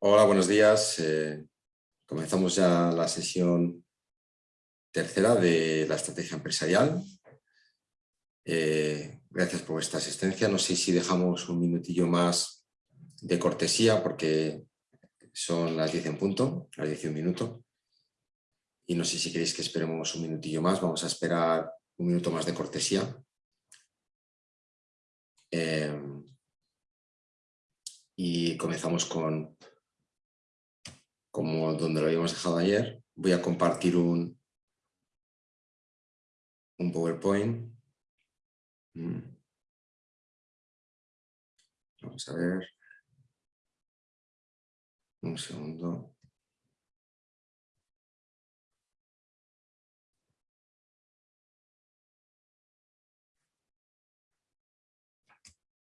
Hola, buenos días. Eh, comenzamos ya la sesión tercera de la estrategia empresarial. Eh, gracias por vuestra asistencia. No sé si dejamos un minutillo más de cortesía porque son las 10 en punto, las 10 y un minuto. Y no sé si queréis que esperemos un minutillo más. Vamos a esperar un minuto más de cortesía. Eh, y comenzamos con, como donde lo habíamos dejado ayer. Voy a compartir un, un PowerPoint. Mm. Vamos a ver. Un segundo.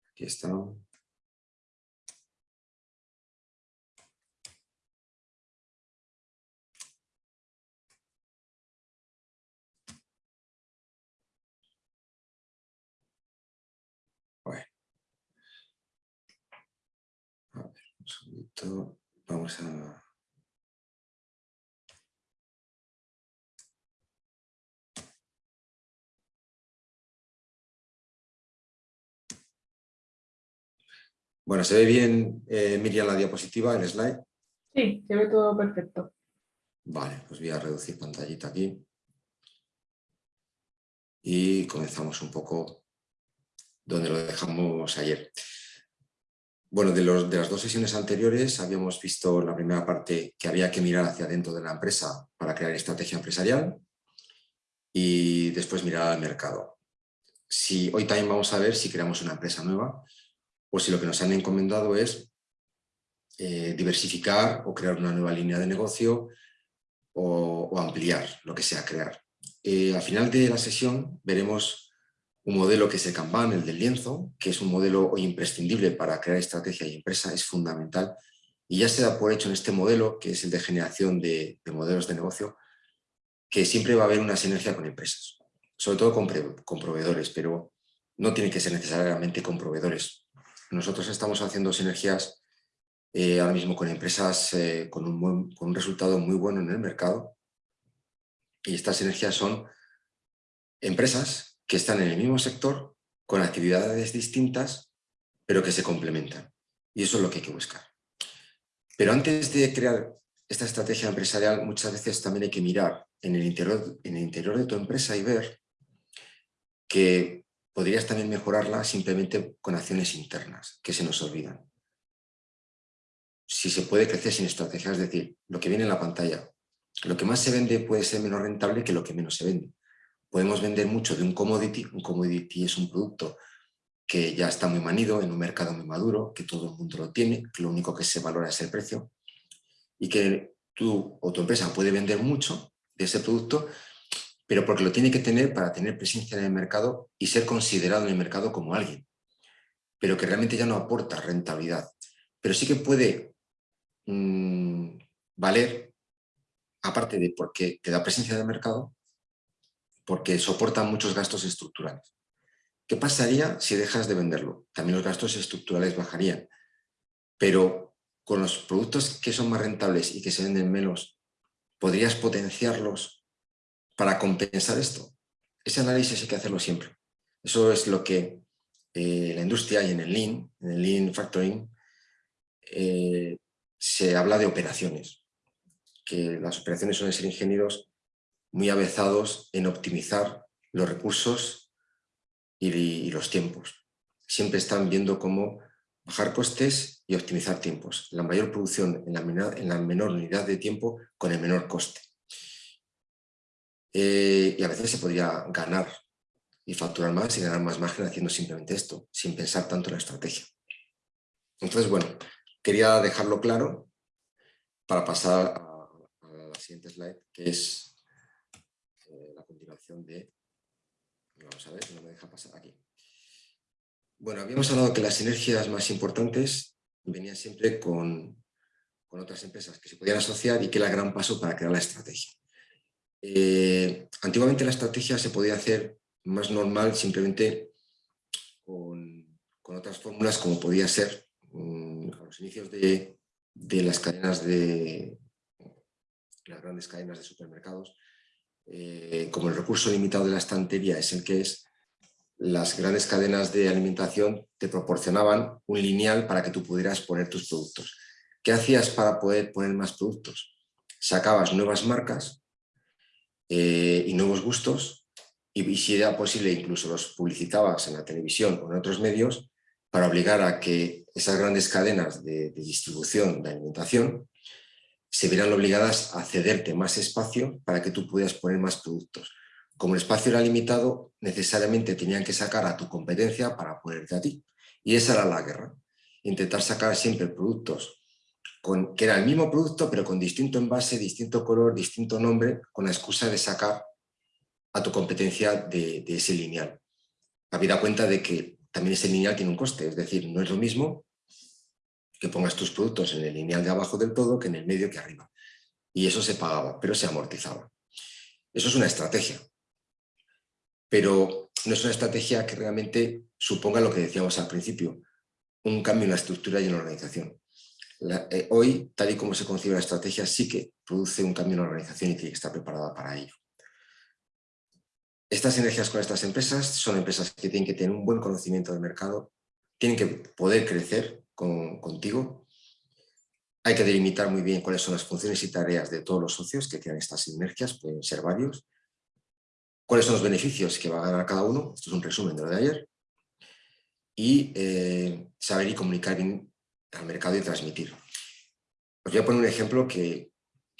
Aquí está. Segundito. Vamos a... Bueno, ¿se ve bien, eh, Miriam, la diapositiva, el slide? Sí, se ve todo perfecto. Vale, pues voy a reducir pantallita aquí. Y comenzamos un poco donde lo dejamos ayer. Bueno, de, los, de las dos sesiones anteriores habíamos visto en la primera parte que había que mirar hacia dentro de la empresa para crear estrategia empresarial y después mirar al mercado. Si, hoy también vamos a ver si creamos una empresa nueva o si lo que nos han encomendado es eh, diversificar o crear una nueva línea de negocio o, ampliar lo que sea crear. Eh, al final de la sesión veremos un modelo que es el el del lienzo, que es un modelo hoy imprescindible para crear estrategia y empresa, es fundamental. Y ya se da por hecho en este modelo, que es el de generación de, modelos de negocio, que siempre va a haber una sinergia con empresas, sobre todo con, con proveedores, pero no tiene que ser necesariamente con proveedores. Nosotros estamos haciendo sinergias eh, ahora mismo con empresas eh, con, un con un resultado muy bueno en el mercado y estas sinergias son empresas que están en el mismo sector con actividades distintas pero que se complementan y eso es lo que hay que buscar. Pero antes de crear esta estrategia empresarial muchas veces también hay que mirar en el interior, en el interior de tu empresa y ver que podrías también mejorarla simplemente con acciones internas, que se nos olvidan. Si se puede crecer sin estrategia, es decir, lo que viene en la pantalla, lo que más se vende puede ser menos rentable que lo que menos se vende. Podemos vender mucho de un commodity, un commodity es un producto que ya está muy manido, en un mercado muy maduro, que todo el mundo lo tiene, que lo único que se valora es el precio, y que tú o tu empresa puede vender mucho de ese producto pero porque lo tiene que tener para tener presencia en el mercado y ser considerado en el mercado como alguien, pero que realmente ya no aporta rentabilidad. Pero sí que puede mm, valer, aparte de porque te da presencia en el mercado, porque soporta muchos gastos estructurales. ¿Qué pasaría si dejas de venderlo? También los gastos estructurales bajarían, pero con los productos que son más rentables y que se venden menos, podrías potenciarlos para compensar esto. Ese análisis hay que hacerlo siempre. Eso es lo que eh, la industria y en el Lean, en el Lean Factoring, eh, se habla de operaciones, que las operaciones suelen ser ingenieros muy avezados en optimizar los recursos y, los tiempos. Siempre están viendo cómo bajar costes y optimizar tiempos. La mayor producción en la menor unidad de tiempo con el menor coste. Eh, y a veces se podría ganar y facturar más y ganar más margen haciendo simplemente esto, sin pensar tanto en la estrategia. Entonces, bueno, quería dejarlo claro para pasar a, la siguiente slide, que es de... Vamos a ver, no me deja pasar aquí. Bueno, habíamos hablado que las sinergias más importantes venían siempre con, con otras empresas que se podían asociar y que era el gran paso para crear la estrategia. Eh, antiguamente la estrategia se podía hacer más normal simplemente con, otras fórmulas como podía ser mm, a los inicios de, de las cadenas de las grandes cadenas de supermercados, eh, como el recurso limitado de la estantería es el que es, las grandes cadenas de alimentación te proporcionaban un lineal para que tú pudieras poner tus productos. ¿Qué hacías para poder poner más productos? Sacabas nuevas marcas eh, y nuevos gustos y, si era posible incluso los publicitabas en la televisión o en otros medios para obligar a que esas grandes cadenas de, de distribución de alimentación se vieran obligadas a cederte más espacio para que tú pudieras poner más productos como el espacio era limitado, necesariamente tenían que sacar a tu competencia para ponerte a ti. Y esa era la guerra. Intentar sacar siempre productos que era el mismo producto, pero con distinto envase, distinto color, distinto nombre, con la excusa de sacar a tu competencia de, ese lineal. Habida cuenta de que también ese lineal tiene un coste, es decir, no es lo mismo que pongas tus productos en el lineal de abajo del todo que en el medio que arriba. Y eso se pagaba, pero se amortizaba. Eso es una estrategia pero no es una estrategia que realmente suponga lo que decíamos al principio, un cambio en la estructura y en la organización. Eh, hoy, tal y como se concibe la estrategia, sí que produce un cambio en la organización y tiene que estar preparada para ello. Estas energías con estas empresas son empresas que tienen que tener un buen conocimiento del mercado, tienen que poder crecer contigo, hay que delimitar muy bien cuáles son las funciones y tareas de todos los socios que crean estas sinergias, pueden ser varios, cuáles son los beneficios que va a ganar cada uno, esto es un resumen de lo de ayer, y eh, saber y comunicar bien al mercado y transmitir. Os voy a poner un ejemplo que,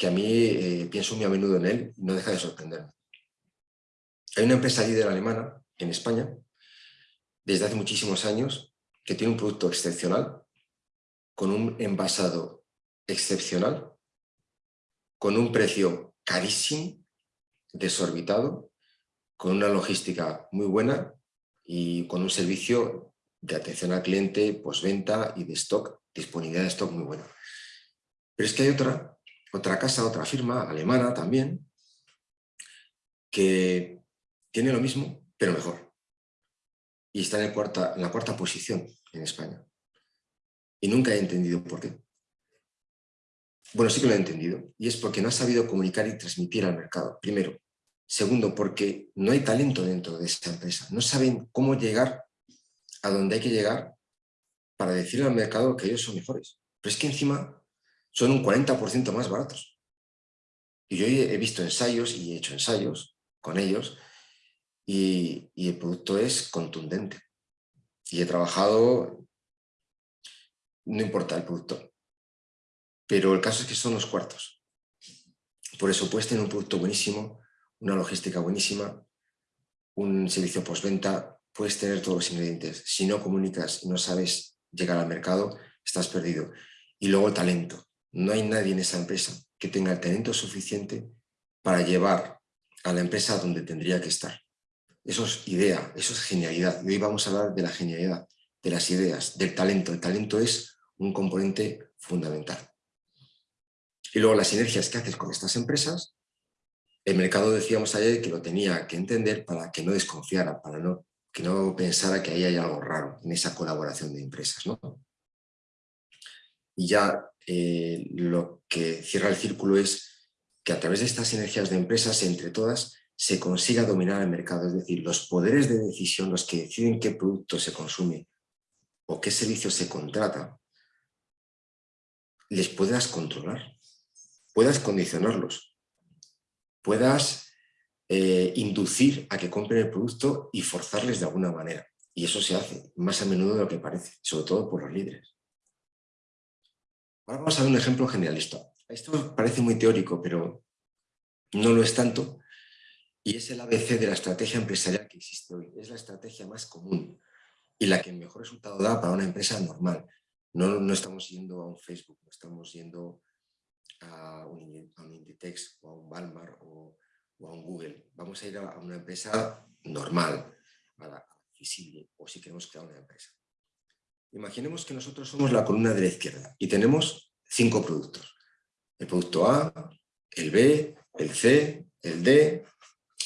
a mí eh, pienso muy a menudo en él y no deja de sorprenderme. Hay una empresa líder alemana en España, desde hace muchísimos años, que tiene un producto excepcional, con un envasado excepcional, con un precio carísimo, desorbitado, con una logística muy buena y con un servicio de atención al cliente, postventa y de stock, disponibilidad de stock muy buena. Pero es que hay otra, otra casa, otra firma alemana también, que tiene lo mismo, pero mejor. Y está en, en la cuarta posición en España. Y nunca he entendido por qué. Bueno, sí que lo he entendido. Y es porque no ha sabido comunicar y transmitir al mercado. Primero, Segundo, porque no hay talento dentro de esa empresa. No saben cómo llegar a donde hay que llegar para decirle al mercado que ellos son mejores. Pero es que encima son un 40% más baratos. Y yo he visto ensayos y he hecho ensayos con ellos y, y el producto es contundente. Y he trabajado, no importa el producto, pero el caso es que son los cuartos. Por eso puedes tener un producto buenísimo, una logística buenísima, un servicio postventa, puedes tener todos los ingredientes. Si no comunicas y no sabes llegar al mercado, estás perdido. Y luego el talento. No hay nadie en esa empresa que tenga el talento suficiente para llevar a la empresa donde tendría que estar. Eso es idea, eso es genialidad. Y hoy vamos a hablar de la genialidad, de las ideas, del talento. El talento es un componente fundamental. Y luego las sinergias que haces con estas empresas el mercado decíamos ayer que lo tenía que entender para que no desconfiara, para no, que no pensara que ahí hay algo raro en esa colaboración de empresas. ¿no? Y ya eh, lo que cierra el círculo es que a través de estas energías de empresas, entre todas, se consiga dominar el mercado, es decir, los poderes de decisión, los que deciden qué producto se consume o qué servicio se contrata, les puedas controlar, puedas condicionarlos, puedas eh, inducir a que compren el producto y forzarles de alguna manera. Y eso se hace más a menudo de lo que parece, sobre todo por los líderes. Ahora vamos a ver un ejemplo generalista. Esto parece muy teórico, pero no lo es tanto. Y es el ABC de la estrategia empresarial que existe hoy. Es la estrategia más común y la que mejor resultado da para una empresa normal. No, no estamos yendo a un Facebook, no estamos yendo a un, Inditex o a un Walmart o, a un Google. Vamos a ir a, una empresa normal, a la visible, o si queremos crear una empresa. Imaginemos que nosotros somos la columna de la izquierda y tenemos cinco productos. El producto A, el B, el C, el D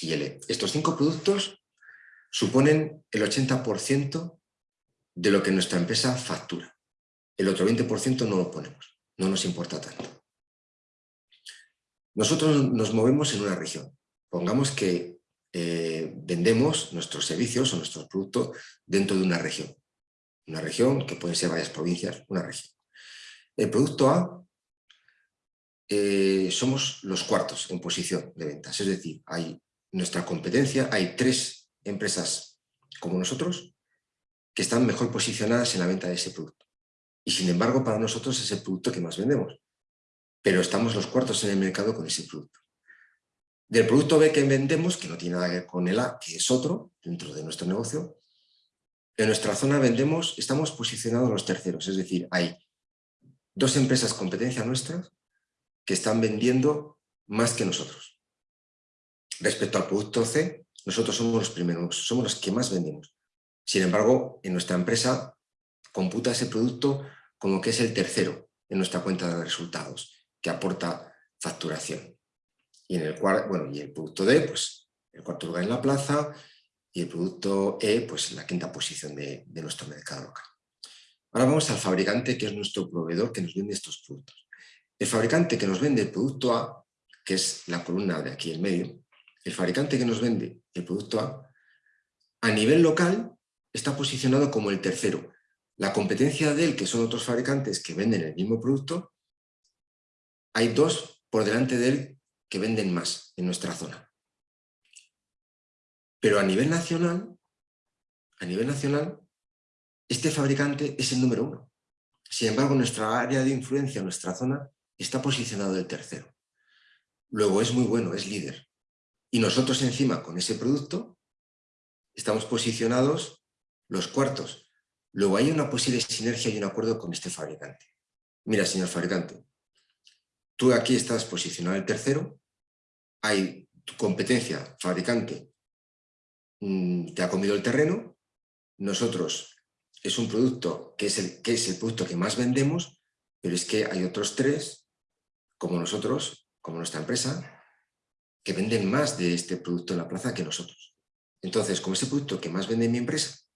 y el E. Estos cinco productos suponen el 80% de lo que nuestra empresa factura. El otro 20% no lo ponemos. no nos importa tanto. Nosotros nos movemos en una región. Pongamos que eh, vendemos nuestros servicios o nuestros productos dentro de una región. Una región que pueden ser varias provincias, una región. El producto A eh, somos los cuartos en posición de ventas, es decir, hay nuestra competencia, hay tres empresas como nosotros que están mejor posicionadas en la venta de ese producto. Y sin embargo, para nosotros es el producto que más vendemos. Pero estamos los cuartos en el mercado con ese producto. Del producto B que vendemos, que no tiene nada que ver con el A, que es otro, dentro de nuestro negocio, en nuestra zona vendemos, estamos posicionados los terceros, es decir, hay dos empresas competencia nuestras que están vendiendo más que nosotros. Respecto al producto C, nosotros somos los primeros, somos los que más vendemos. Sin embargo, en nuestra empresa computa ese producto como que es el tercero en nuestra cuenta de resultados, que aporta facturación. Y en el bueno, y el producto D, pues el cuarto lugar en la plaza, y el producto E, pues la quinta posición de, de nuestro mercado local. Ahora vamos al fabricante, que es nuestro proveedor que nos vende estos productos. El fabricante que nos vende el producto A, que es la columna de aquí en medio, el fabricante que nos vende el producto A, a nivel local está posicionado como el tercero. La competencia de él, que son otros fabricantes que venden el mismo producto, hay dos por delante de él que venden más en nuestra zona. Pero a nivel nacional, a nivel nacional, este fabricante es el número uno. Sin embargo, nuestra área de influencia, nuestra zona, está posicionado el tercero. Luego es muy bueno, es líder. Y nosotros encima, con ese producto, estamos posicionados los cuartos. Luego hay una posible sinergia y un acuerdo con este fabricante. Mira, señor fabricante, tú aquí estás posicionado el tercero, hay tu competencia, fabricante, mm, te ha comido el terreno, nosotros es un producto que es, el, que es el producto que más vendemos, pero es que hay otros tres, como nosotros, como nuestra empresa, que venden más de este producto en la plaza que nosotros. Entonces, como ese producto que más vende en mi empresa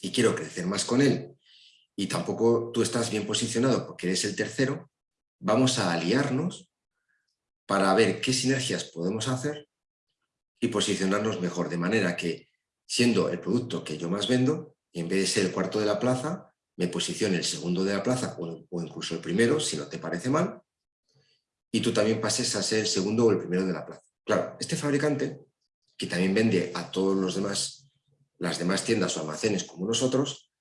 y quiero crecer más con él y tampoco tú estás bien posicionado porque eres el tercero, vamos a aliarnos para ver qué sinergias podemos hacer y posicionarnos mejor, de manera que siendo el producto que yo más vendo, en vez de ser el cuarto de la plaza, me posicione el segundo de la plaza o, incluso el primero, si no te parece mal, y tú también pases a ser el segundo o el primero de la plaza. Claro, este fabricante, que también vende a todos los demás las demás tiendas o almacenes como nosotros,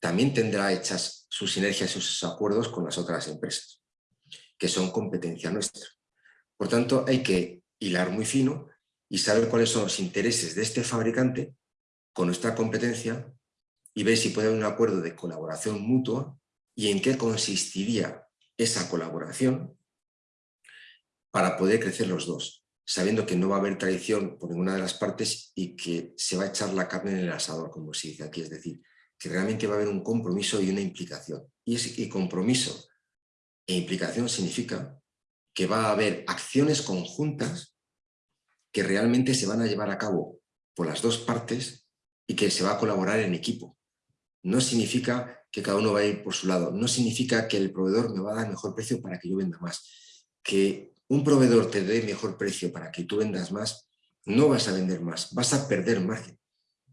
también tendrá hechas sus sinergias y sus acuerdos con las otras empresas, que son competencia nuestra. Por tanto, hay que hilar muy fino y saber cuáles son los intereses de este fabricante con nuestra competencia y ver si puede haber un acuerdo de colaboración mutua y en qué consistiría esa colaboración para poder crecer los dos sabiendo que no va a haber traición por ninguna de las partes y que se va a echar la carne en el asador, como se dice aquí, es decir, que realmente va a haber un compromiso y una implicación. Y ese compromiso e implicación significa que va a haber acciones conjuntas que realmente se van a llevar a cabo por las dos partes y que se va a colaborar en equipo. No significa que cada uno va a ir por su lado, no significa que el proveedor me va a dar mejor precio para que yo venda más, que un proveedor te dé mejor precio para que tú vendas más, no vas a vender más, vas a perder margen.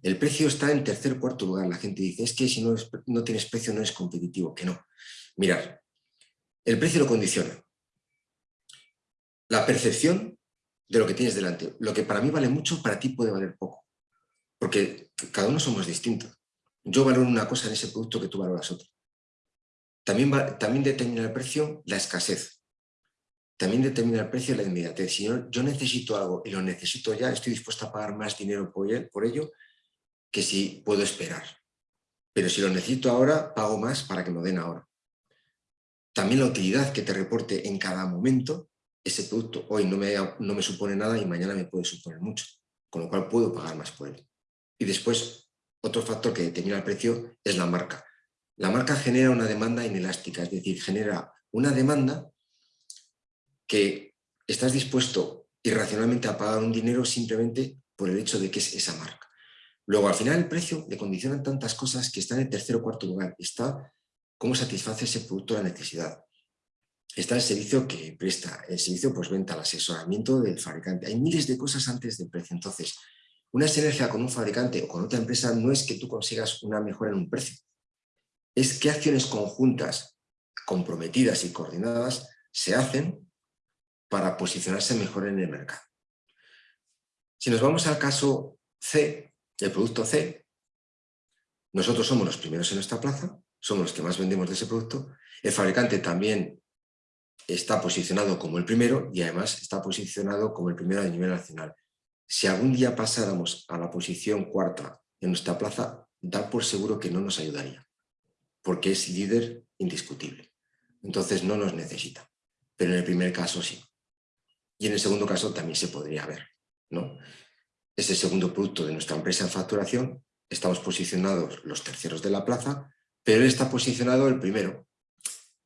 El precio está en tercer cuarto lugar. La gente dice, es que si no, no tienes precio no es competitivo. Que no. Mirar, el precio lo condiciona. La percepción de lo que tienes delante. Lo que para mí vale mucho, para ti puede valer poco. Porque cada uno somos distintos. Yo valoro una cosa en ese producto que tú valoras otra. También, también determina el precio la escasez también determina el precio y la inmediatez. Si yo, necesito algo y lo necesito ya, estoy dispuesto a pagar más dinero por, por ello que si puedo esperar. Pero si lo necesito ahora, pago más para que me den ahora. También la utilidad que te reporte en cada momento, ese producto hoy no me, no me supone nada y mañana me puede suponer mucho, con lo cual puedo pagar más por él. Y después, otro factor que determina el precio es la marca. La marca genera una demanda inelástica, es decir, genera una demanda que estás dispuesto irracionalmente a pagar un dinero simplemente por el hecho de que es esa marca. Luego, al final, el precio le condicionan tantas cosas que está en el tercer o cuarto lugar. Está cómo satisface ese producto la necesidad. está el servicio que presta, el servicio venta, el asesoramiento del fabricante. Hay miles de cosas antes del precio. Entonces, una sinergia con un fabricante o con otra empresa no es que tú consigas una mejora en un precio. Es qué acciones conjuntas, comprometidas y coordinadas se hacen para posicionarse mejor en el mercado. Si nos vamos al caso C, el producto C, nosotros somos los primeros en nuestra plaza, somos los que más vendemos de ese producto, el fabricante también está posicionado como el primero y además está posicionado como el primero a nivel nacional. Si algún día pasáramos a la posición cuarta en nuestra plaza, da por seguro que no nos ayudaría, porque es líder indiscutible. Entonces no nos necesita, pero en el primer caso sí. Y en el segundo caso también se podría ver. ¿no? Es el segundo producto de nuestra empresa en facturación, estamos posicionados los terceros de la plaza, pero él está posicionado el primero.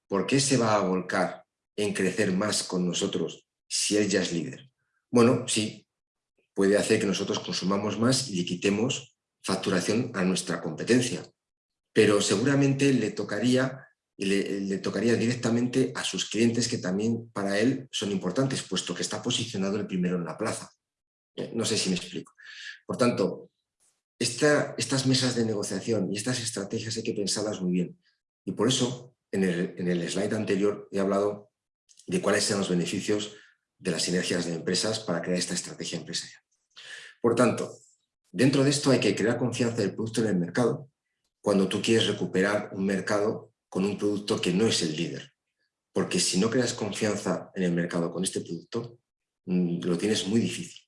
¿Por qué se va a volcar en crecer más con nosotros si él ya es líder? Bueno, sí, puede hacer que nosotros consumamos más y le quitemos facturación a nuestra competencia, pero seguramente le tocaría, le, le tocaría directamente a sus clientes que también para él son importantes, puesto que está posicionado el primero en la plaza. Eh, no sé si me explico. Por tanto, estas mesas de negociación y estas estrategias hay que pensarlas muy bien. Y por eso, en el, en el slide anterior he hablado de cuáles son los beneficios de las sinergias de empresas para crear esta estrategia empresarial. Por tanto, dentro de esto hay que crear confianza del producto en el mercado cuando tú quieres recuperar un mercado con un producto que no es el líder. Porque si no creas confianza en el mercado con este producto, mm, lo tienes muy difícil.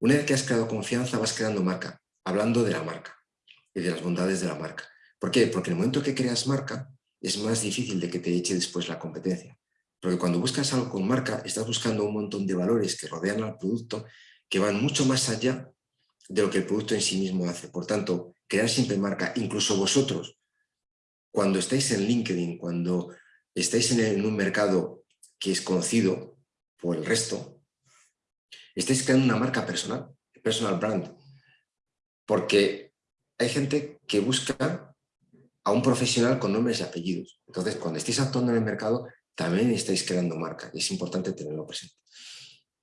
Una vez que has creado confianza, vas creando marca, hablando de la marca y de las bondades de la marca. ¿Por qué? Porque en el momento que creas marca, es más difícil de que te eche después la competencia. Porque cuando buscas algo con marca, estás buscando un montón de valores que rodean al producto que van mucho más allá de lo que el producto en sí mismo hace. Por tanto, crear siempre marca, incluso vosotros, cuando estáis en LinkedIn, cuando estáis en, un mercado que es conocido por el resto, estáis creando una marca personal, personal brand, porque hay gente que busca a un profesional con nombres y apellidos. Entonces, cuando estéis actuando en el mercado, también estáis creando marca es importante tenerlo presente.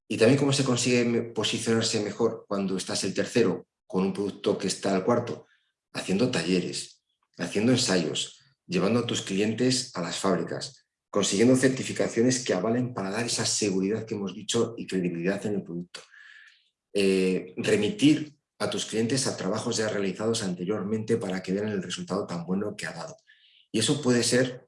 Y también cómo se consigue posicionarse mejor cuando estás el tercero con un producto que está al cuarto, haciendo talleres, haciendo ensayos, llevando a tus clientes a las fábricas, consiguiendo certificaciones que avalen para dar esa seguridad que hemos dicho y credibilidad en el producto. Eh, remitir a tus clientes a trabajos ya realizados anteriormente para que vean el resultado tan bueno que ha dado. Y eso puede ser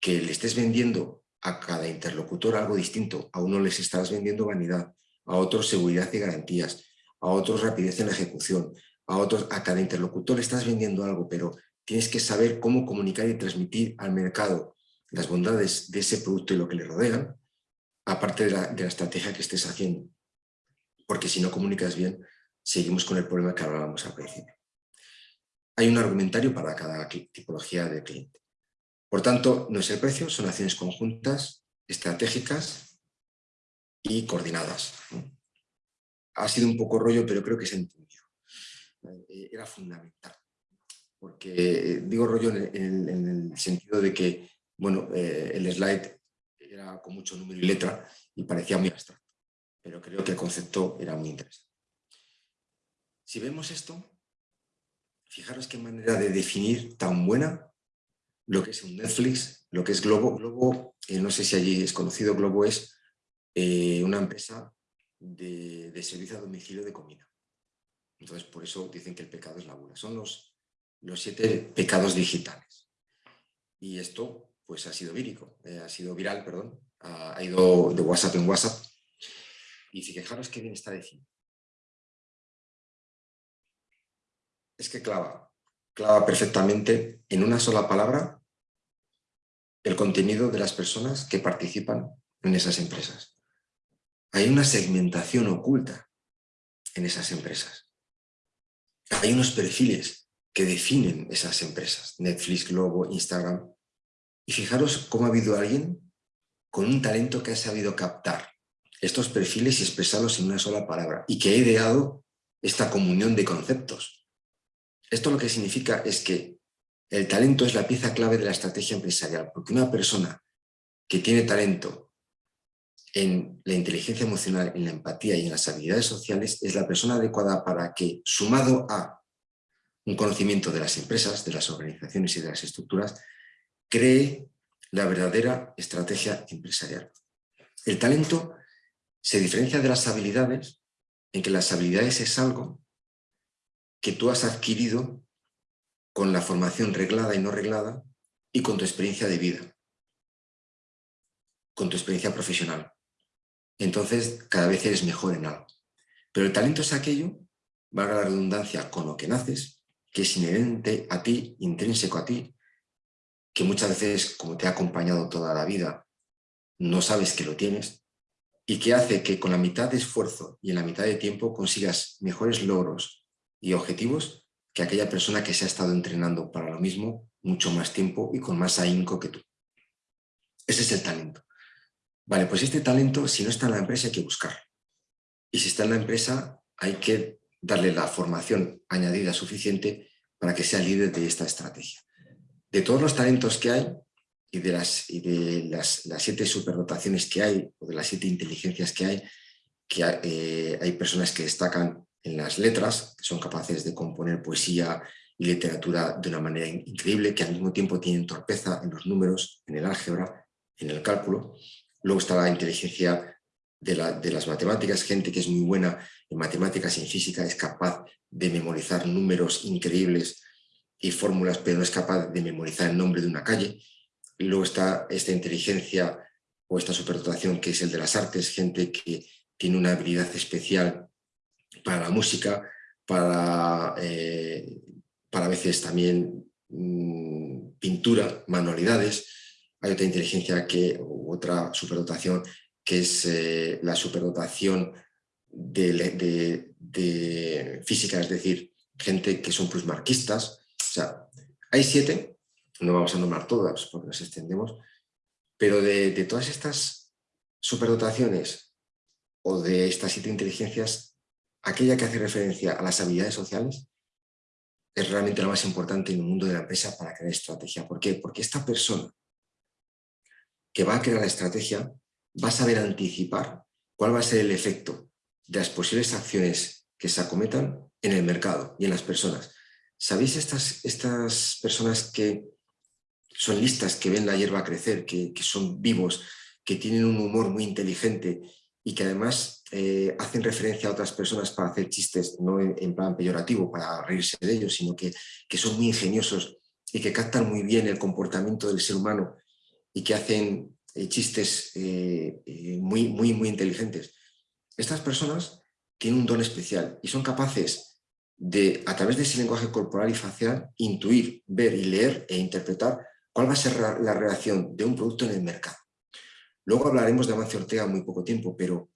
que le estés vendiendo a cada interlocutor algo distinto. A uno les estás vendiendo vanidad, a otros seguridad y garantías, a otros rapidez en la ejecución, a otros a cada interlocutor le estás vendiendo algo, pero tienes que saber cómo comunicar y transmitir al mercado las bondades de ese producto y lo que le rodean, aparte de la, de la estrategia que estés haciendo. Porque si no comunicas bien, seguimos con el problema que hablábamos al principio. Hay un argumentario para cada tipología de cliente. Por tanto, no es el precio, son acciones conjuntas, estratégicas y coordinadas. Ha sido un poco rollo, pero creo que se entendido. Eh, era fundamental. Porque digo rollo en el, sentido de que bueno, eh, el slide era con mucho número y letra y parecía muy abstracto. Pero creo que el concepto era muy interesante. Si vemos esto, fijaros qué manera de definir tan buena lo que es un Netflix, lo que es Globo. Globo, eh, no sé si allí es conocido, Globo es eh, una empresa de, servicio a domicilio de comida. Entonces, por eso dicen que el pecado es la gula. Son los, los siete pecados digitales. Y esto, pues, ha sido vírico, eh, ha sido viral, perdón, ha, ido de WhatsApp en WhatsApp. Y fijaros qué bien está definido. Es que clava, clava perfectamente en una sola palabra el contenido de las personas que participan en esas empresas. Hay una segmentación oculta en esas empresas. Hay unos perfiles que definen esas empresas, Netflix, Globo, Instagram. Y fijaros cómo ha habido alguien con un talento que ha sabido captar estos perfiles y expresarlos en una sola palabra y que ha ideado esta comunión de conceptos esto lo que significa es que el talento es la pieza clave de la estrategia empresarial, porque una persona que tiene talento en la inteligencia emocional, en la empatía y en las habilidades sociales es la persona adecuada para que, sumado a un conocimiento de las empresas, de las organizaciones y de las estructuras, cree la verdadera estrategia empresarial. El talento se diferencia de las habilidades en que las habilidades es algo que tú has adquirido con la formación reglada y no reglada y con tu experiencia de vida, con tu experiencia profesional entonces cada vez eres mejor en algo. Pero el talento es aquello, valga la redundancia, con lo que naces, que es inherente a ti, intrínseco a ti, que muchas veces, como te ha acompañado toda la vida, no sabes que lo tienes, y que hace que con la mitad de esfuerzo y en la mitad de tiempo consigas mejores logros y objetivos que aquella persona que se ha estado entrenando para lo mismo mucho más tiempo y con más ahínco que tú. Ese es el talento. Vale, pues este talento, si no está en la empresa, hay que buscarlo. Y si está en la empresa, hay que darle la formación añadida suficiente para que sea líder de esta estrategia. De todos los talentos que hay y de las, de las, siete superdotaciones que hay, o de las siete inteligencias que hay, que eh, hay personas que destacan en las letras, que son capaces de componer poesía y literatura de una manera increíble, que al mismo tiempo tienen torpeza en los números, en el álgebra, en el cálculo, Luego está la inteligencia de, las matemáticas, gente que es muy buena en matemáticas y en física, es capaz de memorizar números increíbles y fórmulas, pero no es capaz de memorizar el nombre de una calle. Luego está esta inteligencia o esta superdotación que es el de las artes, gente que tiene una habilidad especial para la música, para, eh, para a veces también mm, pintura, manualidades, hay otra inteligencia que, otra superdotación que es eh, la superdotación de, física, es decir, gente que son plusmarquistas. O sea, hay siete, no vamos a nombrar todas porque nos extendemos, pero de, de todas estas superdotaciones o de estas siete inteligencias, aquella que hace referencia a las habilidades sociales es realmente la más importante en el mundo de la empresa para crear estrategia. ¿Por qué? Porque esta persona que va a crear la estrategia va a saber anticipar cuál va a ser el efecto de las posibles acciones que se acometan en el mercado y en las personas. ¿Sabéis estas, estas personas que son listas, que ven la hierba crecer, que, son vivos, que tienen un humor muy inteligente y que además eh, hacen referencia a otras personas para hacer chistes, no en, plan peyorativo, para reírse de ellos, sino que, que son muy ingeniosos y que captan muy bien el comportamiento del ser humano y que hacen chistes eh, eh, muy, muy, muy inteligentes. Estas personas tienen un don especial y son capaces de, a través de ese lenguaje corporal y facial, intuir, ver y leer e interpretar cuál va a ser la reacción de un producto en el mercado. Luego hablaremos de Amancio Ortega muy poco tiempo, pero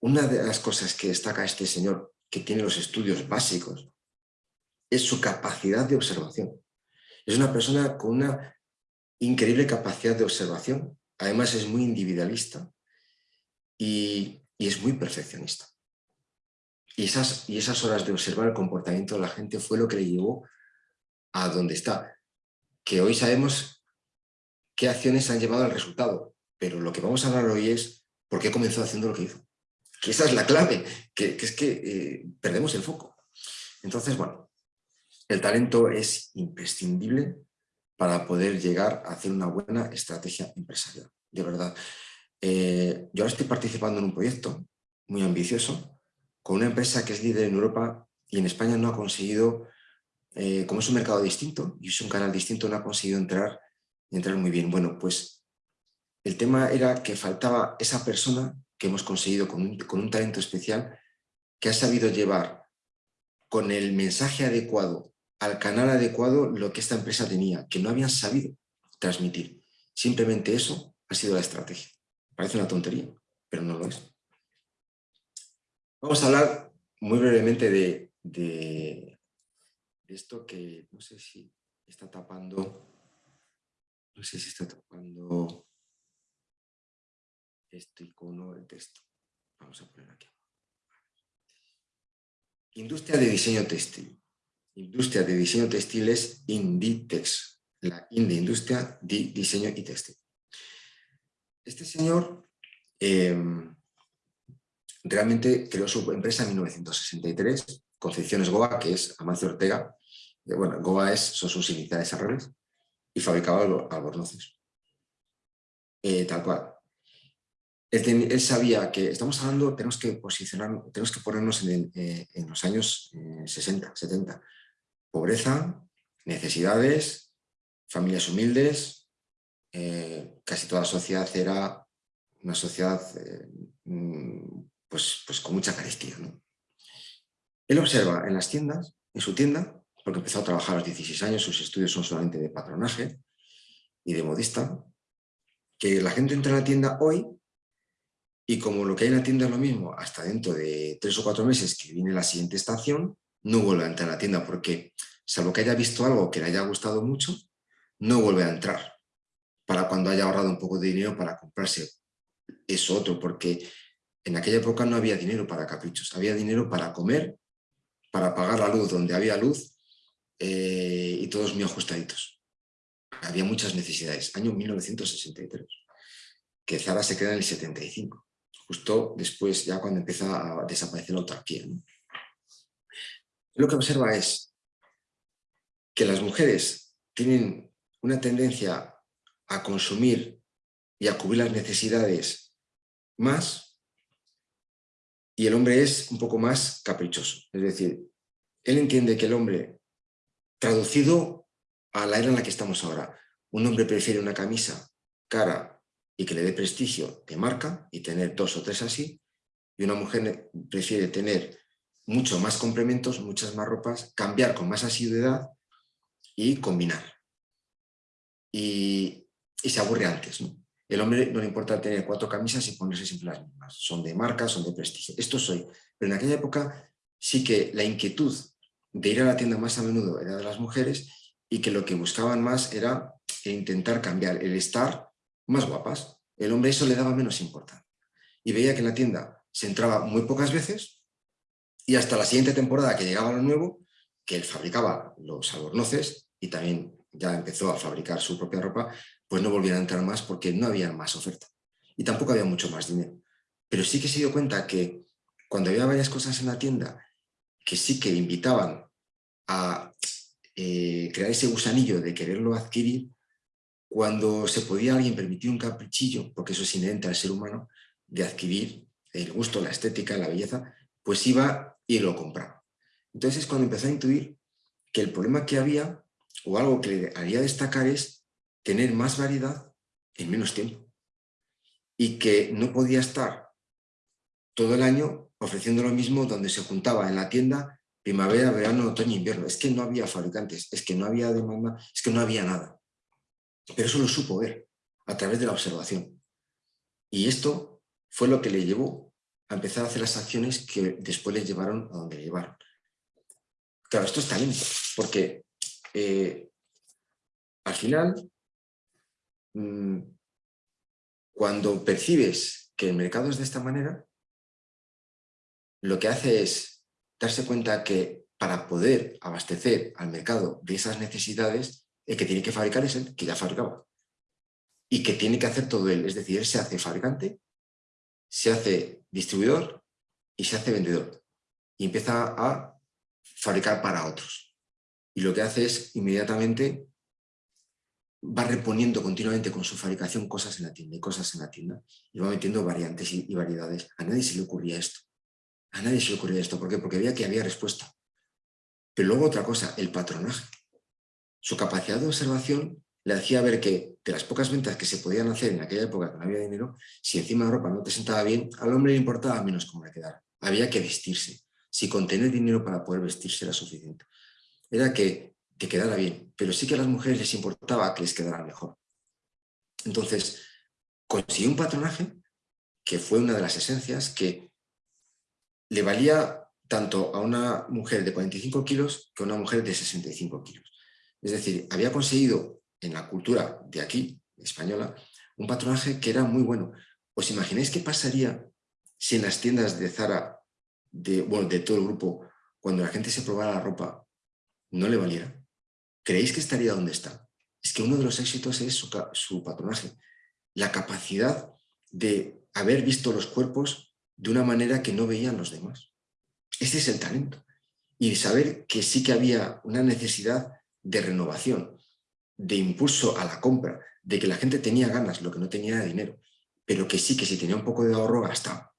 una de las cosas que destaca este señor, que tiene los estudios básicos, es su capacidad de observación. Es una persona con una increíble capacidad de observación, además es muy individualista y, es muy perfeccionista. Y esas, y esas horas de observar el comportamiento de la gente fue lo que le llevó a donde está. Que hoy sabemos qué acciones han llevado al resultado, pero lo que vamos a hablar hoy es por qué comenzó haciendo lo que hizo. Que esa es la clave, que, es que eh, perdemos el foco. Entonces, bueno, el talento es imprescindible para poder llegar a hacer una buena estrategia empresarial, de verdad. Eh, yo ahora estoy participando en un proyecto muy ambicioso con una empresa que es líder en Europa y en España no ha conseguido, eh, como es un mercado distinto y es un canal distinto, no ha conseguido entrar, entrar muy bien. Bueno, pues el tema era que faltaba esa persona que hemos conseguido con un talento especial que ha sabido llevar con el mensaje adecuado al canal adecuado lo que esta empresa tenía, que no habían sabido transmitir. Simplemente eso ha sido la estrategia. Parece una tontería, pero no lo es. Vamos a hablar muy brevemente de, esto que no sé si está tapando, no sé si está tapando este icono, el texto. Vamos a poner aquí. Industria de diseño textil. Industria de Diseño Textiles Inditex, la Industria de Diseño y Textil. Este señor em, realmente creó su empresa en 1963, Concepciones Goa, que es Amancio Ortega. Bueno, Goa es, son sus iniciales al y fabricaba albornoces. Eh, tal cual. Él, sabía que estamos hablando, tenemos que posicionar, tenemos que ponernos en, los años 60, eh, 70. Pobreza, necesidades, familias humildes, casi toda la sociedad era una sociedad mm, pues, pues con mucha carestía. Él observa en las tiendas, en su tienda, porque empezó a trabajar a los 16 años, sus estudios son solamente de patronaje y de modista, que la gente entra a la tienda hoy y como lo que hay en la tienda es lo mismo, hasta dentro de tres o cuatro meses que viene la siguiente estación, no vuelve a entrar a la tienda porque, salvo que haya visto algo que le haya gustado mucho, no vuelve a entrar para cuando haya ahorrado un poco de dinero para comprarse eso otro, porque en aquella época no había dinero para caprichos, había dinero para comer, para pagar la luz donde había luz eh, y todos muy ajustaditos. Había muchas necesidades. Año 1963, que Zara se queda en el 75 justo después, ya cuando empieza a desaparecer la autarquía. Lo que observa es que las mujeres tienen una tendencia a consumir y a cubrir las necesidades más y el hombre es un poco más caprichoso. Es decir, él entiende que el hombre, traducido a la era en la que estamos ahora, un hombre prefiere una camisa cara y que le dé prestigio de marca y tener dos o tres así, y una mujer prefiere tener mucho más complementos, muchas más ropas, cambiar con más asiduidad y combinar. Y, se aburre antes. ¿no? El hombre no le importa tener cuatro camisas y ponerse siempre las mismas. Son de marca, son de prestigio. Esto soy. Pero en aquella época sí que la inquietud de ir a la tienda más a menudo era de las mujeres y que lo que buscaban más era intentar cambiar el estar más guapas. El hombre eso le daba menos importancia. Y veía que en la tienda se entraba muy pocas veces y hasta la siguiente temporada que llegaba lo nuevo, que él fabricaba los albornoces y también ya empezó a fabricar su propia ropa, pues no volvían a entrar más porque no había más oferta. Y tampoco había mucho más dinero. Pero sí que se dio cuenta que cuando había varias cosas en la tienda que sí que invitaban a eh, crear ese gusanillo de quererlo adquirir, cuando se podía alguien permitir un caprichillo, porque eso es inherente al ser humano, de adquirir el gusto, la estética, la belleza, pues iba y lo compraba. Entonces es cuando empezó a intuir que el problema que había, o algo que le haría destacar es tener más variedad en menos tiempo. Y que no podía estar todo el año ofreciendo lo mismo donde se juntaba en la tienda primavera, verano, otoño, invierno. Es que no había fabricantes, es que no había demanda, es que no había nada. Pero eso lo supo ver a través de la observación. Y esto fue lo que le llevó a empezar a hacer las acciones que después le llevaron a donde le llevaron. Claro, esto es talento, porque eh, al final, mm, cuando percibes que el mercado es de esta manera, lo que hace es darse cuenta que para poder abastecer al mercado de esas necesidades el que tiene que fabricar es el que ya fabricaba. Y que tiene que hacer todo él. Es decir, él se hace fabricante, se hace distribuidor y se hace vendedor. Y empieza a fabricar para otros. Y lo que hace es inmediatamente va reponiendo continuamente con su fabricación cosas en la tienda y cosas en la tienda y va metiendo variantes y, variedades. A nadie se le ocurría esto. A nadie se le ocurría esto. ¿Por qué? Porque veía que había respuesta. Pero luego otra cosa, el patronaje. Su capacidad de observación le hacía ver que de las pocas ventas que se podían hacer en aquella época que no había dinero, si encima la ropa no te sentaba bien, al hombre le importaba menos cómo le quedara. Había que vestirse. Si con tener dinero para poder vestirse era suficiente. Era que te quedara bien, pero sí que a las mujeres les importaba que les quedara mejor. Entonces, consiguió un patronaje que fue una de las esencias que le valía tanto a una mujer de 45 kilos que a una mujer de 65 kilos. Es decir, había conseguido en la cultura de aquí, española, un patronaje que era muy bueno. ¿Os imagináis qué pasaría si en las tiendas de Zara, de, bueno, de todo el grupo, cuando la gente se probara la ropa, no le valiera? ¿Creéis que estaría donde está? Es que uno de los éxitos es su, patronaje, la capacidad de haber visto los cuerpos de una manera que no veían los demás. Este es el talento. Y saber que sí que había una necesidad de renovación, de impulso a la compra, de que la gente tenía ganas, lo que no tenía era dinero, pero que sí que si tenía un poco de ahorro gastaba.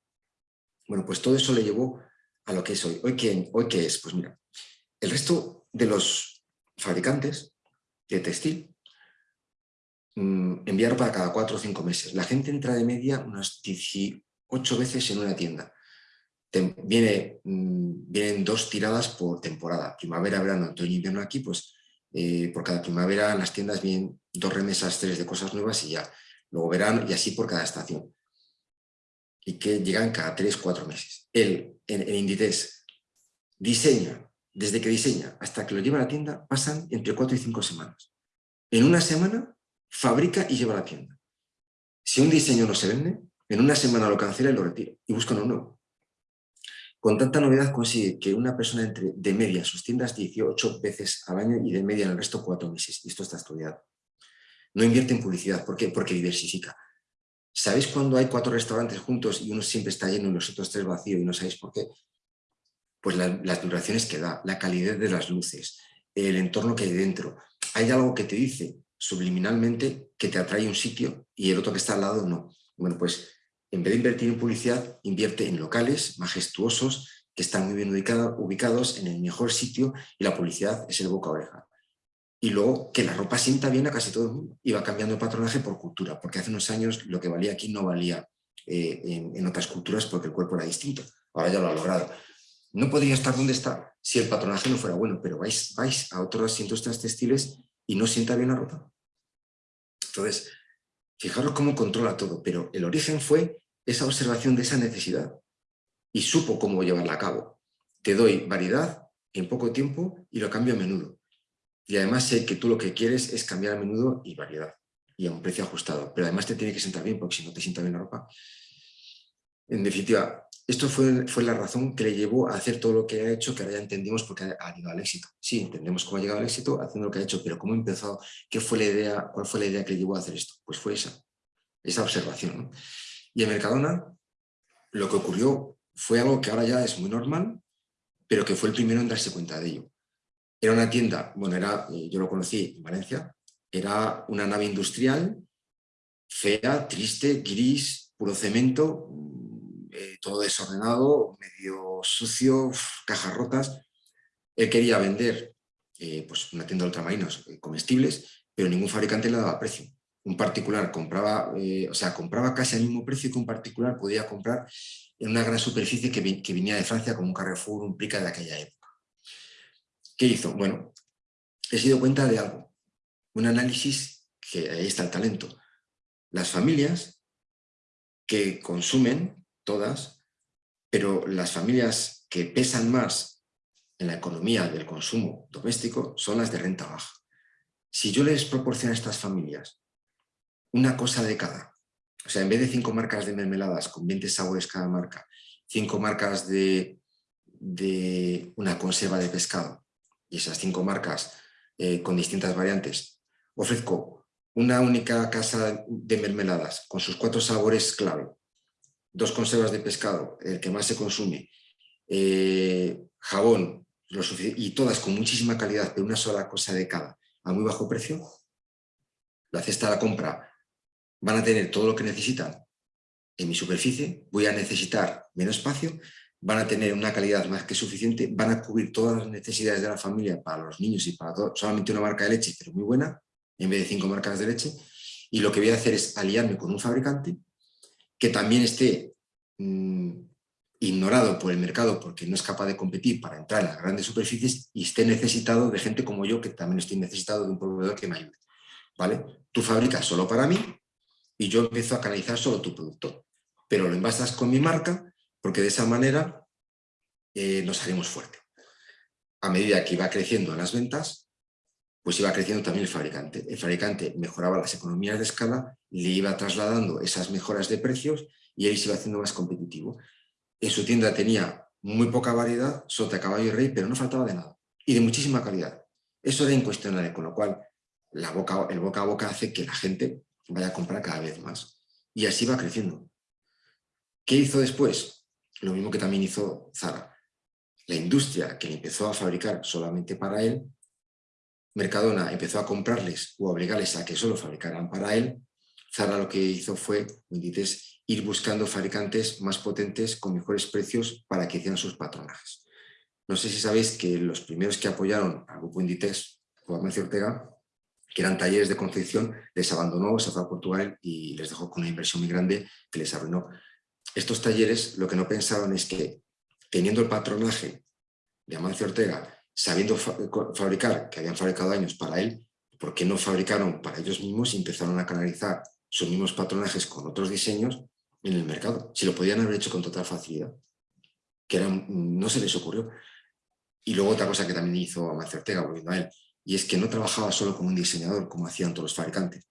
Bueno, pues todo eso le llevó a lo que es hoy. ¿Hoy qué, hoy es? Pues mira, el resto de los fabricantes de textil mmm, envían ropa cada cuatro o cinco meses. La gente entra de media unas 18 veces en una tienda. viene, mm, vienen dos tiradas por temporada, primavera, verano, otoño, invierno aquí, pues eh, por cada primavera en las tiendas vienen dos remesas, tres de cosas nuevas y ya. Luego verano y así por cada estación. Y que llegan cada tres, cuatro meses. Él, en, en Inditex, diseña, desde que diseña hasta que lo lleva a la tienda, pasan entre cuatro y cinco semanas. En una semana fabrica y lleva a la tienda. Si un diseño no se vende, en una semana lo cancela y lo retira y busca uno nuevo. Con tanta novedad consigue que una persona entre de media sus tiendas 18 veces al año y de media en el resto 4 meses. Esto está estudiado. No invierte en publicidad. ¿Por qué? Porque diversifica. ¿Sabéis cuando hay cuatro restaurantes juntos y uno siempre está lleno y los otros tres vacío y no sabéis por qué? Pues las duraciones que da, la calidad de las luces, el entorno que hay dentro. Hay algo que te dice subliminalmente que te atrae un sitio y el otro que está al lado no. Bueno, pues en vez de invertir en publicidad, invierte en locales majestuosos que están muy bien ubicados en el mejor sitio y la publicidad es el boca a oreja. Y luego que la ropa sienta bien a casi todo el mundo y va cambiando el patronaje por cultura, porque hace unos años lo que valía aquí no valía eh, en, otras culturas porque el cuerpo era distinto. Ahora ya lo ha logrado. No podría estar donde está si el patronaje no fuera bueno, pero vais, vais a otras industrias textiles y no sienta bien la ropa. Entonces, Fijaros cómo controla todo, pero el origen fue esa observación de esa necesidad y supo cómo llevarla a cabo. Te doy variedad en poco tiempo y lo cambio a menudo. Y además sé que tú lo que quieres es cambiar a menudo y variedad y a un precio ajustado. Pero además te tiene que sentar bien, porque si no te sienta bien la ropa. En definitiva, esto fue, fue la razón que le llevó a hacer todo lo que ha hecho, que ahora ya entendimos por qué ha llegado al éxito. Sí, entendemos cómo ha llegado al éxito haciendo lo que ha hecho, pero cómo empezó, qué fue la idea, cuál fue la idea que le llevó a hacer esto. Pues fue esa, esa observación. Y en Mercadona lo que ocurrió fue algo que ahora ya es muy normal, pero que fue el primero en darse cuenta de ello. Era una tienda, bueno, era, eh, yo lo conocí en Valencia, era una nave industrial, fea, triste, gris, puro cemento, eh, todo desordenado, medio sucio, cajas rotas. Él quería vender eh, pues una tienda de ultramarinos eh, comestibles, pero ningún fabricante le daba precio. Un particular compraba, o sea, compraba casi al mismo precio que un particular podía comprar en una gran superficie que, que venía de Francia como un Carrefour, un Prica de aquella época. ¿Qué hizo? Bueno, he sido cuenta de algo, un análisis que ahí está el talento. Las familias que consumen todas, pero las familias que pesan más en la economía del consumo doméstico son las de renta baja. Si yo les proporciono a estas familias una cosa de cada, o sea, en vez de cinco marcas de mermeladas con 20 sabores cada marca, cinco marcas de, una conserva de pescado y esas cinco marcas eh, con distintas variantes, ofrezco una única casa de mermeladas con sus cuatro sabores clave, dos conservas de pescado, el que más se consume, eh, jabón, y todas con muchísima calidad, pero una sola cosa de cada, a muy bajo precio, la cesta de la compra van a tener todo lo que necesitan en mi superficie, voy a necesitar menos espacio, van a tener una calidad más que suficiente, van a cubrir todas las necesidades de la familia para los niños y para todo, solamente una marca de leche, pero muy buena, en vez de cinco marcas de leche, y lo que voy a hacer es aliarme con un fabricante que también esté mm, ignorado por el mercado porque no es capaz de competir para entrar en las grandes superficies y esté necesitado de gente como yo que también estoy necesitado de un proveedor que me ayude. ¿vale? Tú fabricas solo para mí y yo empiezo a canalizar solo tu producto, pero lo envasas con mi marca porque de esa manera eh, nos haremos fuerte. A medida que iba creciendo las ventas, pues iba creciendo también el fabricante. El fabricante mejoraba las economías de escala, le iba trasladando esas mejoras de precios y él se iba haciendo más competitivo. En su tienda tenía muy poca variedad, sota, caballo y rey, pero no faltaba de nada. Y de muchísima calidad. Eso era incuestionable, con lo cual la boca, el boca a boca hace que la gente vaya a comprar cada vez más. Y así va creciendo. ¿Qué hizo después? Lo mismo que también hizo Zara. La industria que empezó a fabricar solamente para él, Mercadona empezó a comprarles o a obligarles a que solo fabricaran para él, Zara lo que hizo fue, ir buscando fabricantes más potentes con mejores precios para que hicieran sus patronajes. No sé si sabéis que los primeros que apoyaron al grupo Inditex o a Mancio Ortega, que eran talleres de confección, les abandonó, se fue a Portugal y les dejó con una inversión muy grande que les arruinó. Estos talleres lo que no pensaban es que teniendo el patronaje de Amancio Ortega, sabiendo fabricar, que habían fabricado años para él, ¿por qué no fabricaron para ellos mismos y empezaron a canalizar sus mismos patronajes con otros diseños en el mercado? Si lo podían haber hecho con total facilidad, que no se les ocurrió. Y luego otra cosa que también hizo Amancio Ortega, volviendo a él, y es que no trabajaba solo como un diseñador, como hacían todos los fabricantes.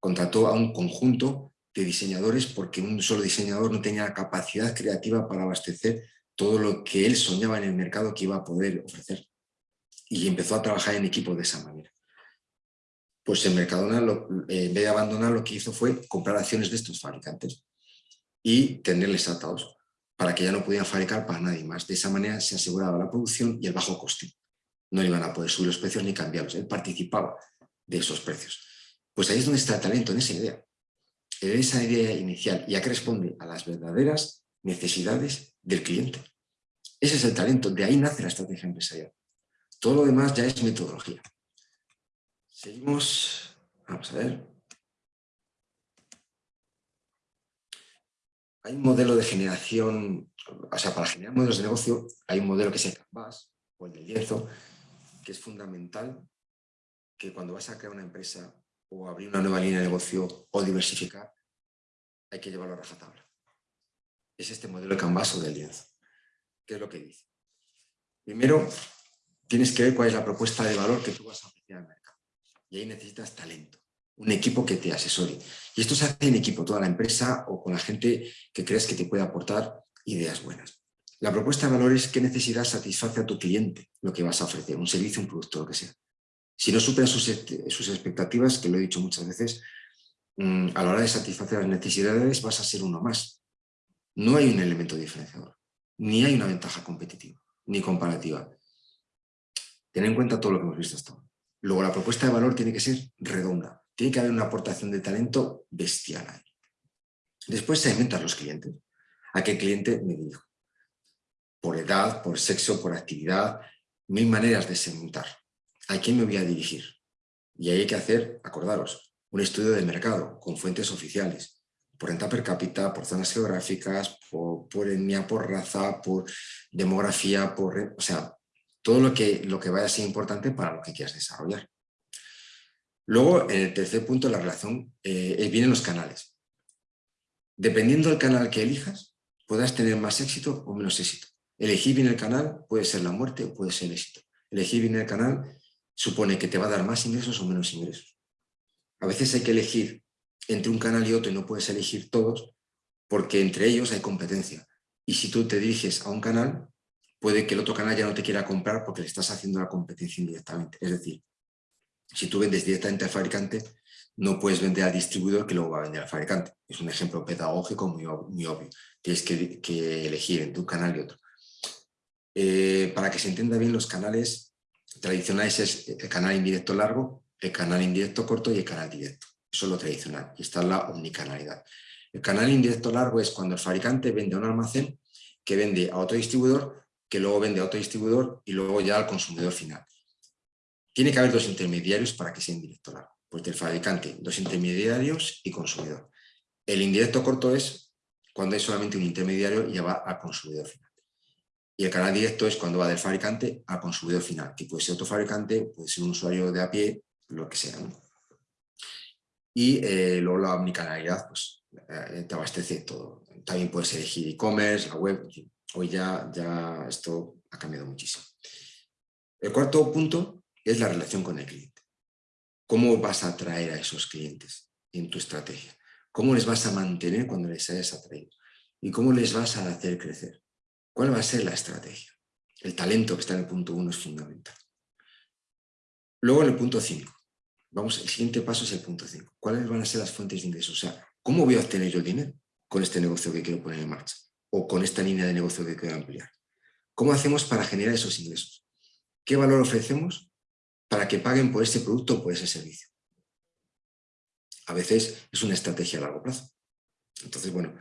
Contrató a un conjunto de diseñadores porque un solo diseñador no tenía capacidad creativa para abastecer todo lo que él soñaba en el mercado que iba a poder ofrecer. Y empezó a trabajar en equipo de esa manera. Pues en Mercadona, eh, en vez de abandonar, lo que hizo fue comprar acciones de estos fabricantes y tenerles atados para que ya no pudieran fabricar para nadie más. De esa manera se aseguraba la producción y el bajo coste. No iban a poder subir los precios ni cambiarlos. Él participaba de esos precios. Pues ahí es donde está el talento, en esa idea. En esa idea inicial, ya que responde a las verdaderas necesidades del cliente. Ese es el talento, de ahí nace la estrategia empresarial. Todo lo demás ya es metodología. Seguimos, vamos a ver. Hay un modelo de generación, o sea, para generar modelos de negocio hay un modelo que es el Canvas o el del lienzo, que es fundamental que cuando vas a crear una empresa o abrir una nueva línea de negocio o diversificar, hay que llevarlo a rajatabla. Es este modelo de Canvas o del lienzo. ¿Qué es lo que dice? Primero, tienes que ver cuál es la propuesta de valor que tú vas a ofrecer al mercado. Y ahí necesitas talento, un equipo que te asesore. Y esto se hace en equipo, toda la empresa o con la gente que crees que te puede aportar ideas buenas. La propuesta de valor es qué necesidad satisface a tu cliente lo que vas a ofrecer, un servicio, un producto, lo que sea. Si no superas sus, sus expectativas, que lo he dicho muchas veces, mm, a la hora de satisfacer las necesidades vas a ser uno más. No hay un elemento diferenciador ni hay una ventaja competitiva, ni comparativa. Ten en cuenta todo lo que hemos visto hasta ahora. Luego la propuesta de valor tiene que ser redonda, tiene que haber una aportación de talento bestial ahí. Después se inventan los clientes. ¿A qué cliente me dirijo? Por edad, por sexo, por actividad, mil maneras de segmentar. ¿A quién me voy a dirigir? Y ahí hay que hacer, acordaros, un estudio de mercado con fuentes oficiales, por renta per cápita, por zonas geográficas, por, por etnia, por raza, por demografía, por, o sea, todo lo que, lo que vaya a ser importante para lo que quieras desarrollar. Luego, en el tercer punto, la relación, eh, vienen los canales. Dependiendo del canal que elijas, podrás tener más éxito o menos éxito. Elegir bien el canal puede ser la muerte o puede ser el éxito. Elegir bien el canal supone que te va a dar más ingresos o menos ingresos. A veces hay que elegir entre un canal y otro y no puedes elegir todos porque entre ellos hay competencia. Y si tú te diriges a un canal, puede que el otro canal ya no te quiera comprar porque le estás haciendo la competencia indirectamente. Es decir, si tú vendes directamente al fabricante, no puedes vender al distribuidor que luego va a vender al fabricante. Es un ejemplo pedagógico muy, obvio. Tienes que, elegir entre un canal y otro. Eh, para que se entienda bien, los canales tradicionales es el canal indirecto largo, el canal indirecto corto y el canal directo. Eso es lo tradicional y está la omnicanalidad. El canal indirecto largo es cuando el fabricante vende a un almacén que vende a otro distribuidor, que luego vende a otro distribuidor y luego ya al consumidor final. Tiene que haber dos intermediarios para que sea indirecto largo. Pues del fabricante, dos intermediarios y consumidor. El indirecto corto es cuando hay solamente un intermediario y ya va al consumidor final. Y el canal directo es cuando va del fabricante al consumidor final, que puede ser otro fabricante, puede ser un usuario de a pie, lo que sea. Y eh, luego la omnicanalidad pues, eh, te abastece todo. También puedes elegir e-commerce, la web, hoy ya, ya esto ha cambiado muchísimo. El cuarto punto es la relación con el cliente. ¿Cómo vas a atraer a esos clientes en tu estrategia? ¿Cómo les vas a mantener cuando les hayas atraído? ¿Y cómo les vas a hacer crecer? ¿Cuál va a ser la estrategia? El talento que está en el punto uno es fundamental. Luego en el punto 5, Vamos, el siguiente paso es el punto 5. ¿Cuáles van a ser las fuentes de ingresos? O sea, ¿cómo voy a obtener yo el dinero con este negocio que quiero poner en marcha? O con esta línea de negocio que quiero ampliar. ¿Cómo hacemos para generar esos ingresos? ¿Qué valor ofrecemos para que paguen por ese producto o por ese servicio? A veces es una estrategia a largo plazo. Entonces, bueno,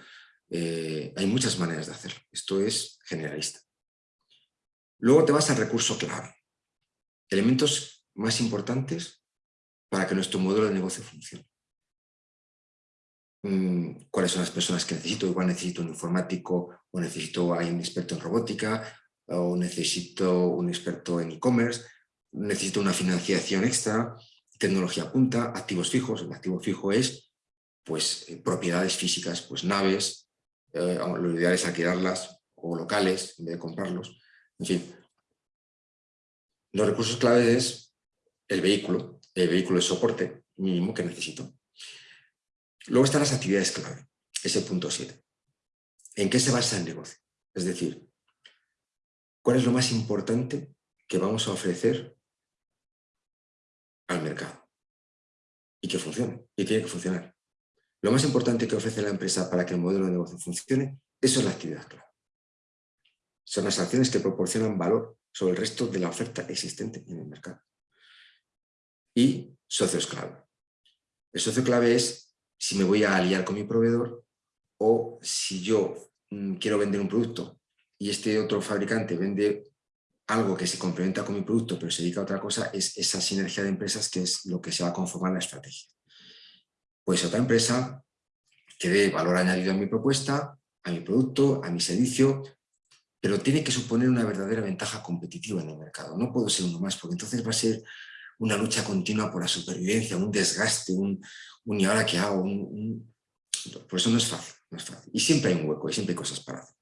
eh, hay muchas maneras de hacerlo. Esto es generalista. Luego te vas al recurso clave. Elementos más importantes para que nuestro modelo de negocio funcione. Mm, ¿Cuáles son las personas que necesito? Igual necesito un informático o necesito un experto en robótica o necesito un experto en e-commerce, necesito una financiación extra, tecnología punta, activos fijos. El activo fijo es pues, eh, propiedades físicas, pues naves, eh, lo ideal es alquilarlas o locales en vez de comprarlos. En fin, los recursos claves es el vehículo, el vehículo de soporte mínimo que necesito. Luego están las actividades clave, ese punto 7. ¿En qué se basa el negocio? Es decir, ¿cuál es lo más importante que vamos a ofrecer al mercado? Y que funcione, y tiene que funcionar. Lo más importante que ofrece la empresa para que el modelo de negocio funcione, eso es la actividad clave. Son las acciones que proporcionan valor sobre el resto de la oferta existente en el mercado. Y socios clave. El socio clave es si me voy a aliar con mi proveedor o si yo mm, quiero vender un producto y este otro fabricante vende algo que se complementa con mi producto pero se dedica a otra cosa, es esa sinergia de empresas que es lo que se va a conformar la estrategia pues otra empresa que dé valor añadido a mi propuesta, a mi producto, a mi servicio, pero tiene que suponer una verdadera ventaja competitiva en el mercado. No puedo ser uno más, porque entonces va a ser una lucha continua por la supervivencia, un desgaste, un, y ahora qué hago, por eso no es fácil, no es fácil. Y siempre hay un hueco, y siempre hay cosas para hacer.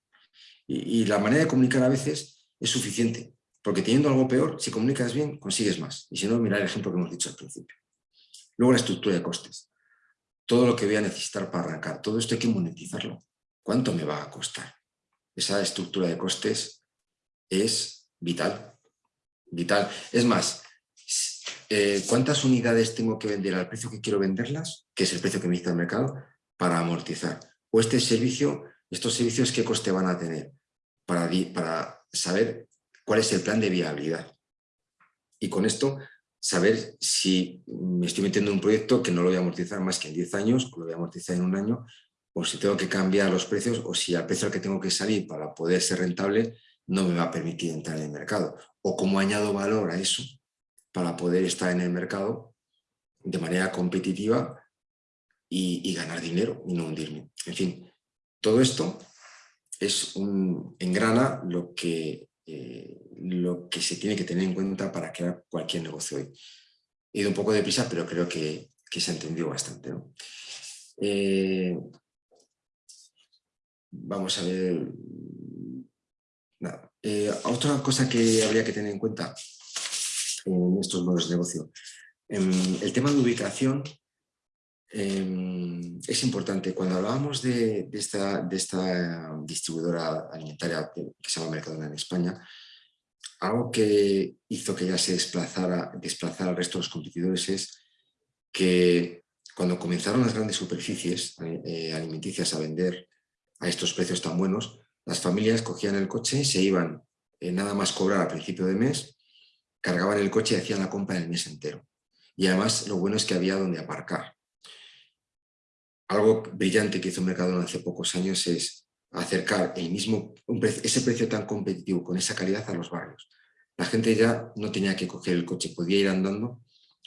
Y, y la manera de comunicar a veces es suficiente, porque teniendo algo peor, si comunicas bien, consigues más. Y si no, mira el ejemplo que hemos dicho al principio. Luego la estructura de costes todo lo que voy a necesitar para arrancar. Todo esto hay que monetizarlo. ¿Cuánto me va a costar? Esa estructura de costes es vital. Vital. Es más, eh, ¿cuántas unidades tengo que vender al precio que quiero venderlas? Que es el precio que me dice el mercado, para amortizar. O este servicio, estos servicios, ¿qué coste van a tener? Para, para saber cuál es el plan de viabilidad. Y con esto saber si me estoy metiendo en un proyecto que no lo voy a amortizar más que en 10 años, o lo voy a amortizar en un año, o si tengo que cambiar los precios, o si al precio al que tengo que salir para poder ser rentable no me va a permitir entrar en el mercado. O cómo añado valor a eso para poder estar en el mercado de manera competitiva y, ganar dinero y no hundirme. En fin, todo esto es un engrana lo que eh, lo que se tiene que tener en cuenta para crear cualquier negocio hoy. He ido un poco deprisa, pero creo que, se ha entendido bastante. Eh, vamos a ver... Eh, otra cosa que habría que tener en cuenta en estos modelos de negocio. el tema de ubicación em, es importante. Cuando hablábamos de, esta, de, esta, distribuidora alimentaria que se llama Mercadona en España, algo que hizo que ya se desplazara, desplazara al resto de los competidores es que cuando comenzaron las grandes superficies eh, alimenticias a vender a estos precios tan buenos, las familias cogían el coche y se iban eh, nada más cobrar a principio de mes, cargaban el coche y hacían la compra el mes entero. Y además lo bueno es que había donde aparcar. Algo brillante que hizo Mercadona hace pocos años es acercar el mismo, ese precio tan competitivo con esa calidad a los barrios. La gente ya no tenía que coger el coche, podía ir andando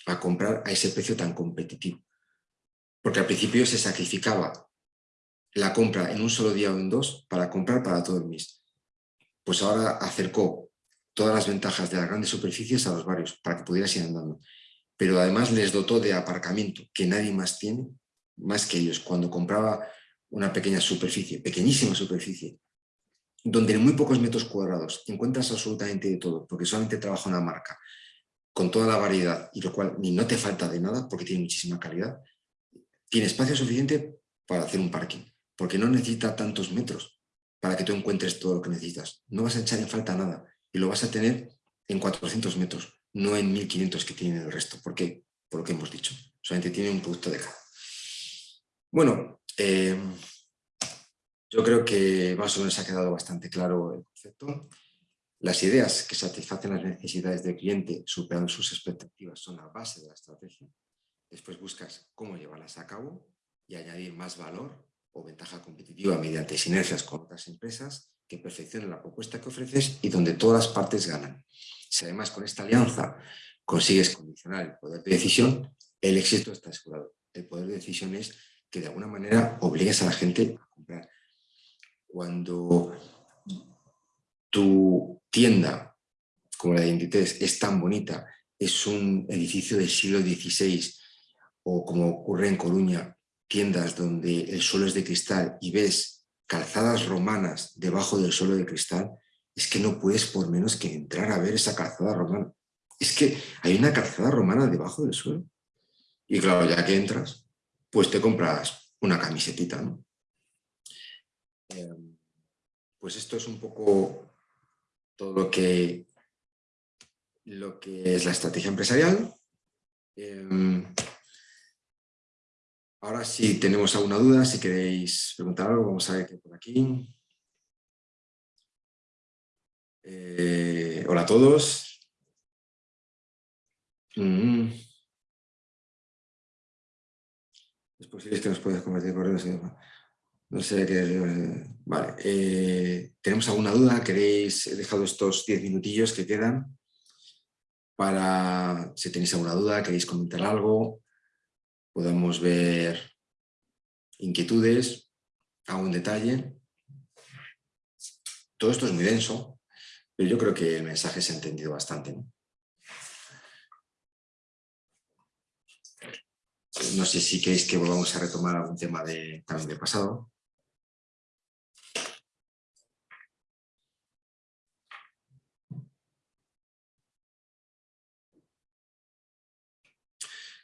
a comprar a ese precio tan competitivo. Porque al principio se sacrificaba la compra en un solo día o en dos para comprar para todo el mes. Pues ahora acercó todas las ventajas de las grandes superficies a los barrios para que pudieras ir andando. Pero además les dotó de aparcamiento que nadie más tiene, más que ellos. Cuando compraba una pequeña superficie, pequeñísima superficie, donde en muy pocos metros cuadrados encuentras absolutamente de todo, porque solamente trabaja una marca, con toda la variedad, y lo cual ni no te falta de nada, porque tiene muchísima calidad, tiene espacio suficiente para hacer un parking, porque no necesita tantos metros para que tú encuentres todo lo que necesitas. No vas a echar en falta nada, y lo vas a tener en 400 metros, no en 1500 que tiene el resto. ¿Por qué? Por lo que hemos dicho. Solamente tiene un producto de cada. Bueno, Eh, yo creo que más o menos ha quedado bastante claro el concepto. Las ideas que satisfacen las necesidades del cliente superando sus expectativas son la base de la estrategia. Después buscas cómo llevarlas a cabo y añadir más valor o ventaja competitiva mediante sinergias con otras empresas que perfeccionen la propuesta que ofreces y donde todas las partes ganan. Si además con esta alianza consigues condicionar el poder de decisión, el éxito está asegurado. El poder de decisión es que de alguna manera obligues a la gente a comprar. Cuando tu tienda, como la de Inditex, es tan bonita, es un edificio del siglo XVI, o como ocurre en Coruña, tiendas donde el suelo es de cristal y ves calzadas romanas debajo del suelo de cristal, es que no puedes por menos que entrar a ver esa calzada romana. Es que hay una calzada romana debajo del suelo. Y claro, ya que entras, pues te compras una camisetita, ¿no? Em, pues esto es un poco todo lo que, lo que es la estrategia empresarial. Em, ahora si tenemos alguna duda, si queréis preguntar algo, vamos a ver qué por aquí. Eh, hola a todos. Mm. Es posible que nos puedas compartir correos. No sé qué... Vale. Eh, ¿Tenemos alguna duda? ¿Queréis? He dejado estos 10 minutillos que quedan para, si tenéis alguna duda, queréis comentar algo, podemos ver inquietudes, algún detalle. Todo esto es muy denso, pero yo creo que el mensaje se ha entendido bastante. No sé si queréis que volvamos a retomar algún tema de, también del pasado.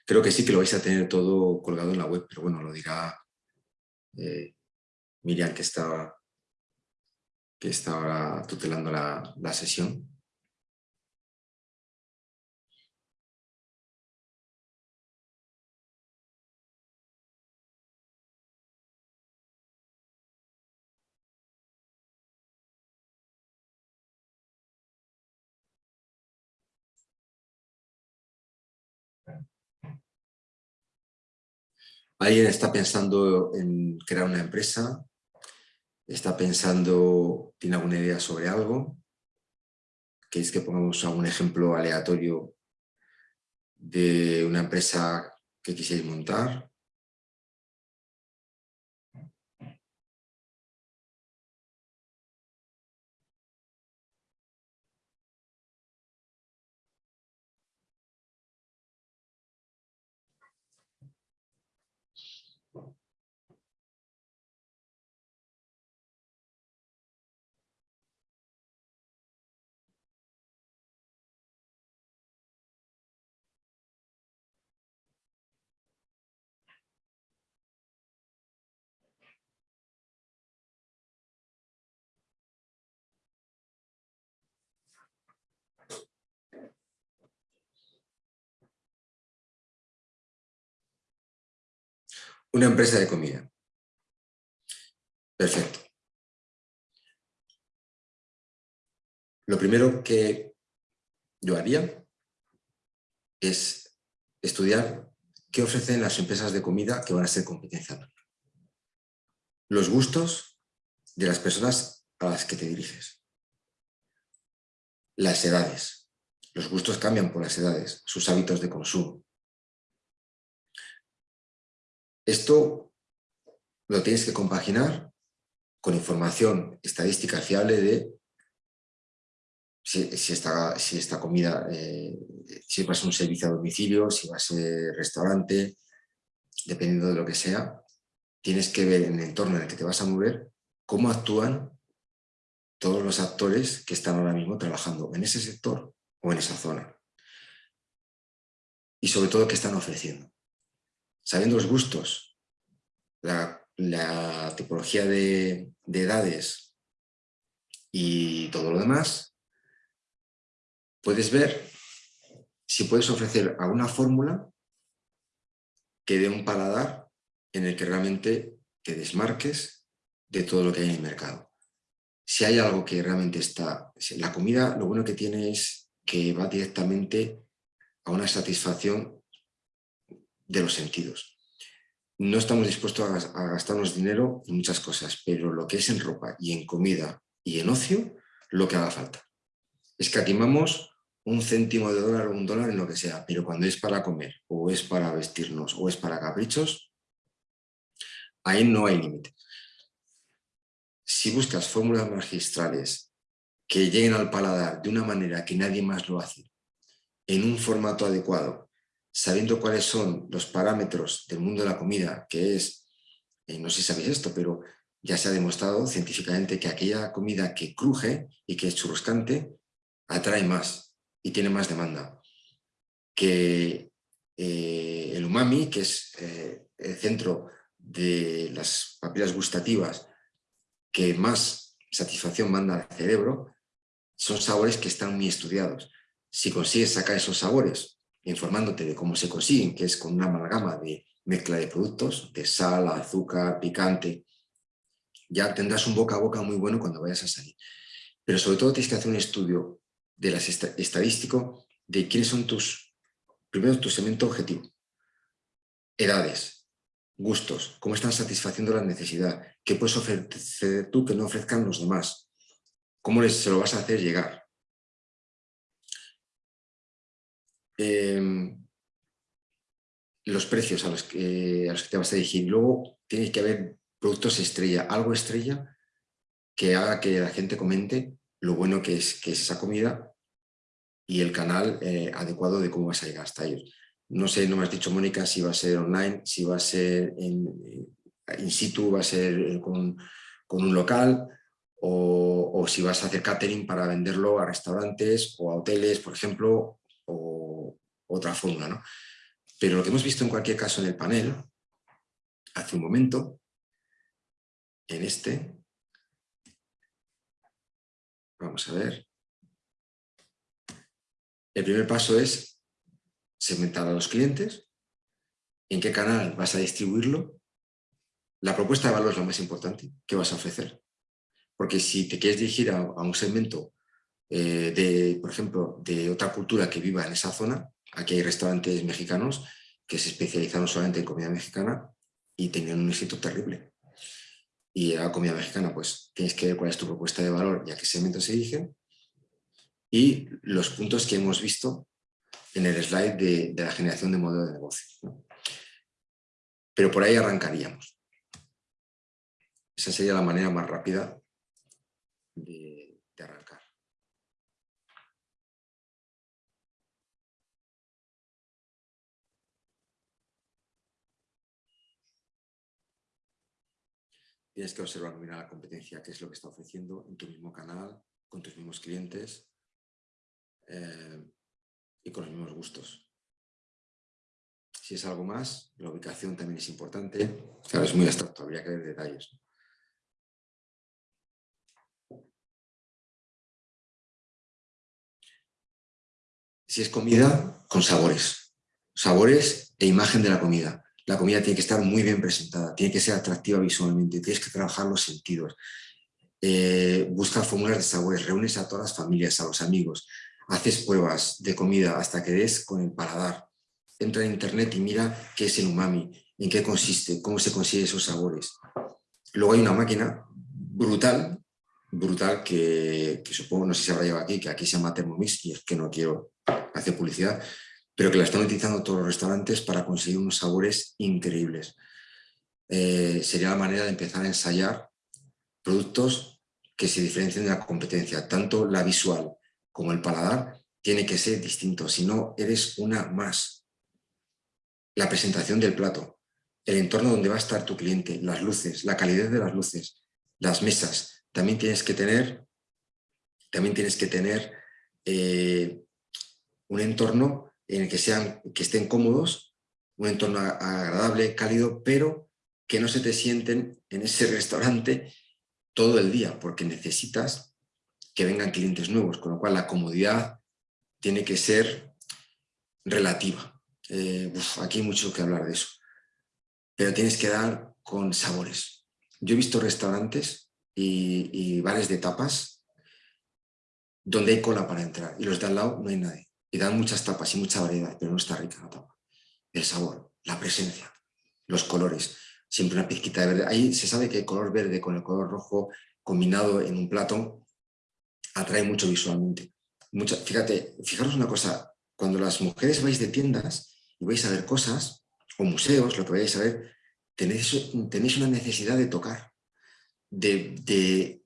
Creo que sí que lo vais a tener todo colgado en la web, pero bueno, lo dirá eh, Miriam que estaba, que estaba tutelando la, la sesión. Alguien está pensando en crear una empresa, está pensando, tiene alguna idea sobre algo, ¿queréis que pongamos algún ejemplo aleatorio de una empresa que quisierais montar? Una empresa de comida. Perfecto. Lo primero que yo haría es estudiar qué ofrecen las empresas de comida que van a ser competencia. Los gustos de las personas a las que te diriges. Las edades. Los gustos cambian por las edades, sus hábitos de consumo. Esto lo tienes que compaginar con información estadística fiable de si, esta, comida, eh, si va a ser un servicio a domicilio, si va a ser restaurante, dependiendo de lo que sea, tienes que ver en el entorno en el que te vas a mover cómo actúan todos los actores que están ahora mismo trabajando en ese sector o en esa zona. Y sobre todo, qué están ofreciendo sabiendo los gustos, la, tipología de, edades y todo lo demás, puedes ver si puedes ofrecer alguna fórmula que dé un paladar en el que realmente te desmarques de todo lo que hay en el mercado. Si hay algo que realmente está... La comida lo bueno que tiene es que va directamente a una satisfacción de los sentidos. No estamos dispuestos a gastarnos dinero en muchas cosas, pero lo que es en ropa y en comida y en ocio, lo que haga falta. Escatimamos un céntimo de dólar o un dólar en lo que sea, pero cuando es para comer, o es para vestirnos, o es para caprichos, ahí no hay límite. Si buscas fórmulas magistrales que lleguen al paladar de una manera que nadie más lo hace, en un formato adecuado, sabiendo cuáles son los parámetros del mundo de la comida, que es, eh, no sé si sabéis esto, pero ya se ha demostrado científicamente que aquella comida que cruje y que es churroscante atrae más y tiene más demanda. Que eh, el umami, que es eh, el centro de las papilas gustativas que más satisfacción manda al cerebro, son sabores que están muy estudiados. Si consigues sacar esos sabores, informándote de cómo se consiguen, que es con una amalgama de mezcla de productos, de sal, azúcar, picante, ya tendrás un boca a boca muy bueno cuando vayas a salir. Pero sobre todo tienes que hacer un estudio de las estadístico de quiénes son tus, primero tu segmento objetivo, edades, gustos, cómo están satisfaciendo la necesidad, qué puedes ofrecer tú que no ofrezcan los demás, cómo les, se lo vas a hacer llegar. Em, los precios a los, que, te vas a dirigir. Luego tiene que haber productos estrella, algo estrella que haga que la gente comente lo bueno que es, que es esa comida y el canal eh, adecuado de cómo vas a llegar hasta ellos. No sé, no me has dicho, Mónica, si va a ser online, si va a ser en, eh, in situ, va a ser eh, con, un local o, o, si vas a hacer catering para venderlo a restaurantes o a hoteles, por ejemplo, o otra fórmula. ¿no? Pero lo que hemos visto en cualquier caso en el panel, hace un momento, en este, Vamos a ver. El primer paso es segmentar a los clientes, en qué canal vas a distribuirlo, la propuesta de valor es lo más importante, ¿qué vas a ofrecer? Porque si te quieres dirigir a, un segmento eh, de, por ejemplo, de otra cultura que viva en esa zona, aquí hay restaurantes mexicanos que se especializaron solamente en comida mexicana y tenían un éxito terrible y la comida mexicana, pues tienes que ver cuál es tu propuesta de valor y a qué segmento se dirige y los puntos que hemos visto en el slide de, la generación de modelo de negocio. Pero por ahí arrancaríamos. Esa sería la manera más rápida de arrancar. Tienes que observar, mirar la competencia, qué es lo que está ofreciendo en tu mismo canal, con tus mismos clientes eh, y con los mismos gustos. Si es algo más, la ubicación también es importante. Claro, es muy abstracto, habría que ver detalles. Si es comida, con sabores. Sabores e imagen de la comida la comida tiene que estar muy bien presentada, tiene que ser atractiva visualmente, tienes que trabajar los sentidos. Eh, busca fórmulas de sabores, reúnes a todas las familias, a los amigos, haces pruebas de comida hasta que des con el paladar. Entra en internet y mira qué es el umami, en qué consiste, cómo se consigue esos sabores. Luego hay una máquina brutal, brutal que, supongo, no sé si se habrá llevado aquí, que aquí se llama Thermomix y es que no quiero hacer publicidad, pero que la están utilizando todos los restaurantes para conseguir unos sabores increíbles. Eh, sería la manera de empezar a ensayar productos que se diferencien de la competencia. Tanto la visual como el paladar tiene que ser distinto, si no eres una más. La presentación del plato, el entorno donde va a estar tu cliente, las luces, la calidad de las luces, las mesas. También tienes que tener, también tienes que tener eh, un entorno en el que, sean, que estén cómodos, un entorno agradable, cálido, pero que no se te sienten en ese restaurante todo el día, porque necesitas que vengan clientes nuevos, con lo cual la comodidad tiene que ser relativa. Eh, aquí hay mucho que hablar de eso. Pero tienes que dar con sabores. yo he visto restaurantes y, y bares de tapas donde hay cola para entrar y los de al lado no hay nadie. Y dan muchas tapas y mucha variedad, pero no está rica la tapa. El sabor, la presencia, los colores, siempre una pizquita de verde. Ahí se sabe que el color verde con el color rojo combinado en un plato atrae mucho visualmente. Mucha, fíjate, fijaros una cosa, cuando las mujeres vais de tiendas y vais a ver cosas, o museos, lo que vayáis a ver, tenéis, tenéis una necesidad de tocar, de, de,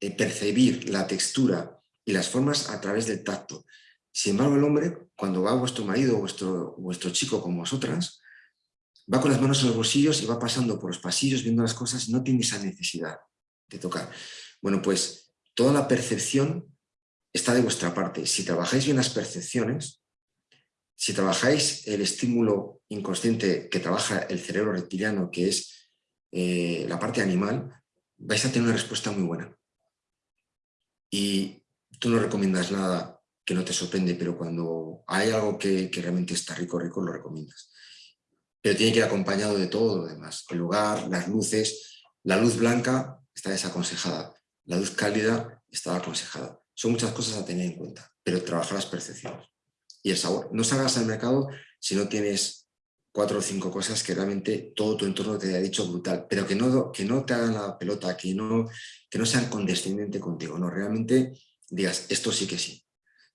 de percibir la textura y las formas a través del tacto. Sin embargo, el hombre, cuando va vuestro marido o vuestro, vuestro chico con vosotras, va con las manos en los bolsillos y va pasando por los pasillos viendo las cosas y no tiene esa necesidad de tocar. Bueno, pues toda la percepción está de vuestra parte. Si trabajáis bien las percepciones, si trabajáis el estímulo inconsciente que trabaja el cerebro reptiliano, que es eh, la parte animal, vais a tener una respuesta muy buena. Y tú no recomiendas nada que no te sorprende, pero cuando hay algo que, realmente está rico, rico, lo recomiendas. Pero tiene que ir acompañado de todo lo demás. El lugar, las luces, la luz blanca está desaconsejada, la luz cálida está aconsejada. Son muchas cosas a tener en cuenta, pero trabajar las percepciones. Y el sabor. No salgas al mercado si no tienes cuatro o cinco cosas que realmente todo tu entorno te haya dicho brutal, pero que no, que no te hagan la pelota, que no, que no sean condescendientes contigo, no, realmente digas, esto sí que sí.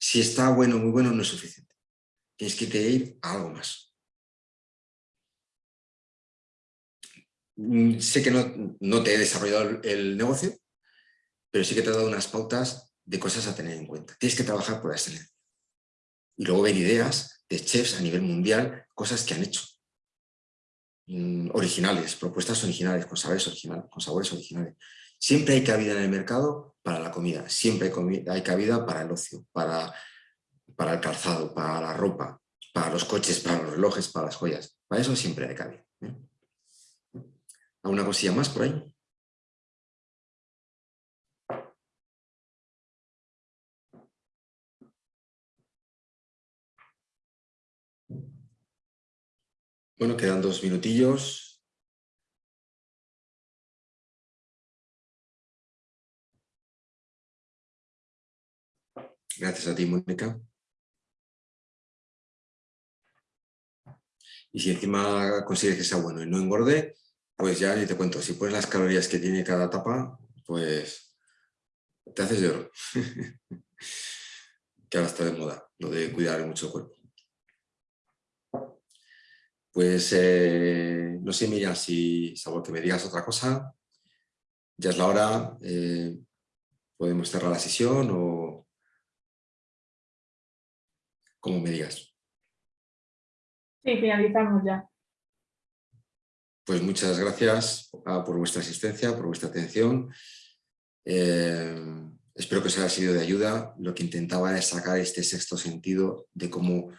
Si está bueno, muy bueno, no es suficiente. Tienes que ir a algo más. Mm, sé que no, no te he desarrollado el negocio, pero sí que te he dado unas pautas de cosas a tener en cuenta. Tienes que trabajar por la excelencia. Y luego ver ideas de chefs a nivel mundial, cosas que han hecho. Mm, originales, propuestas originales, con sabores originales, con sabores originales. Siempre hay cabida en el mercado para la comida, siempre hay, cabida para el ocio, para, para el calzado, para la ropa, para los coches, para los relojes, para las joyas. Para eso siempre hay cabida. ¿eh? ¿Alguna cosilla más por ahí? Bueno, quedan dos minutillos. Gracias a ti, Mónica. Y si encima consigues que sea bueno y no engorde, pues ya ni te cuento. Si pones las calorías que tiene cada tapa, pues te haces de oro. que ahora está de moda, lo de cuidar mucho el cuerpo. Pues eh, no sé, Miriam, si salvo que me digas otra cosa, ya es la hora, eh, podemos cerrar la sesión o como me digas. Sí, finalizamos ya. Pues muchas gracias ah, por vuestra asistencia, por vuestra atención. Eh, espero que os haya sido de ayuda. Lo que intentaba es sacar este sexto sentido de cómo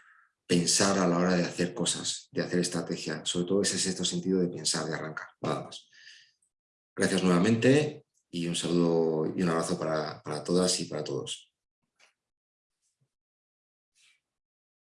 pensar a la hora de hacer cosas, de hacer estrategia. Sobre todo ese sexto sentido de pensar, de arrancar, nada más. Gracias nuevamente y un saludo y un abrazo para, para todas y para todos.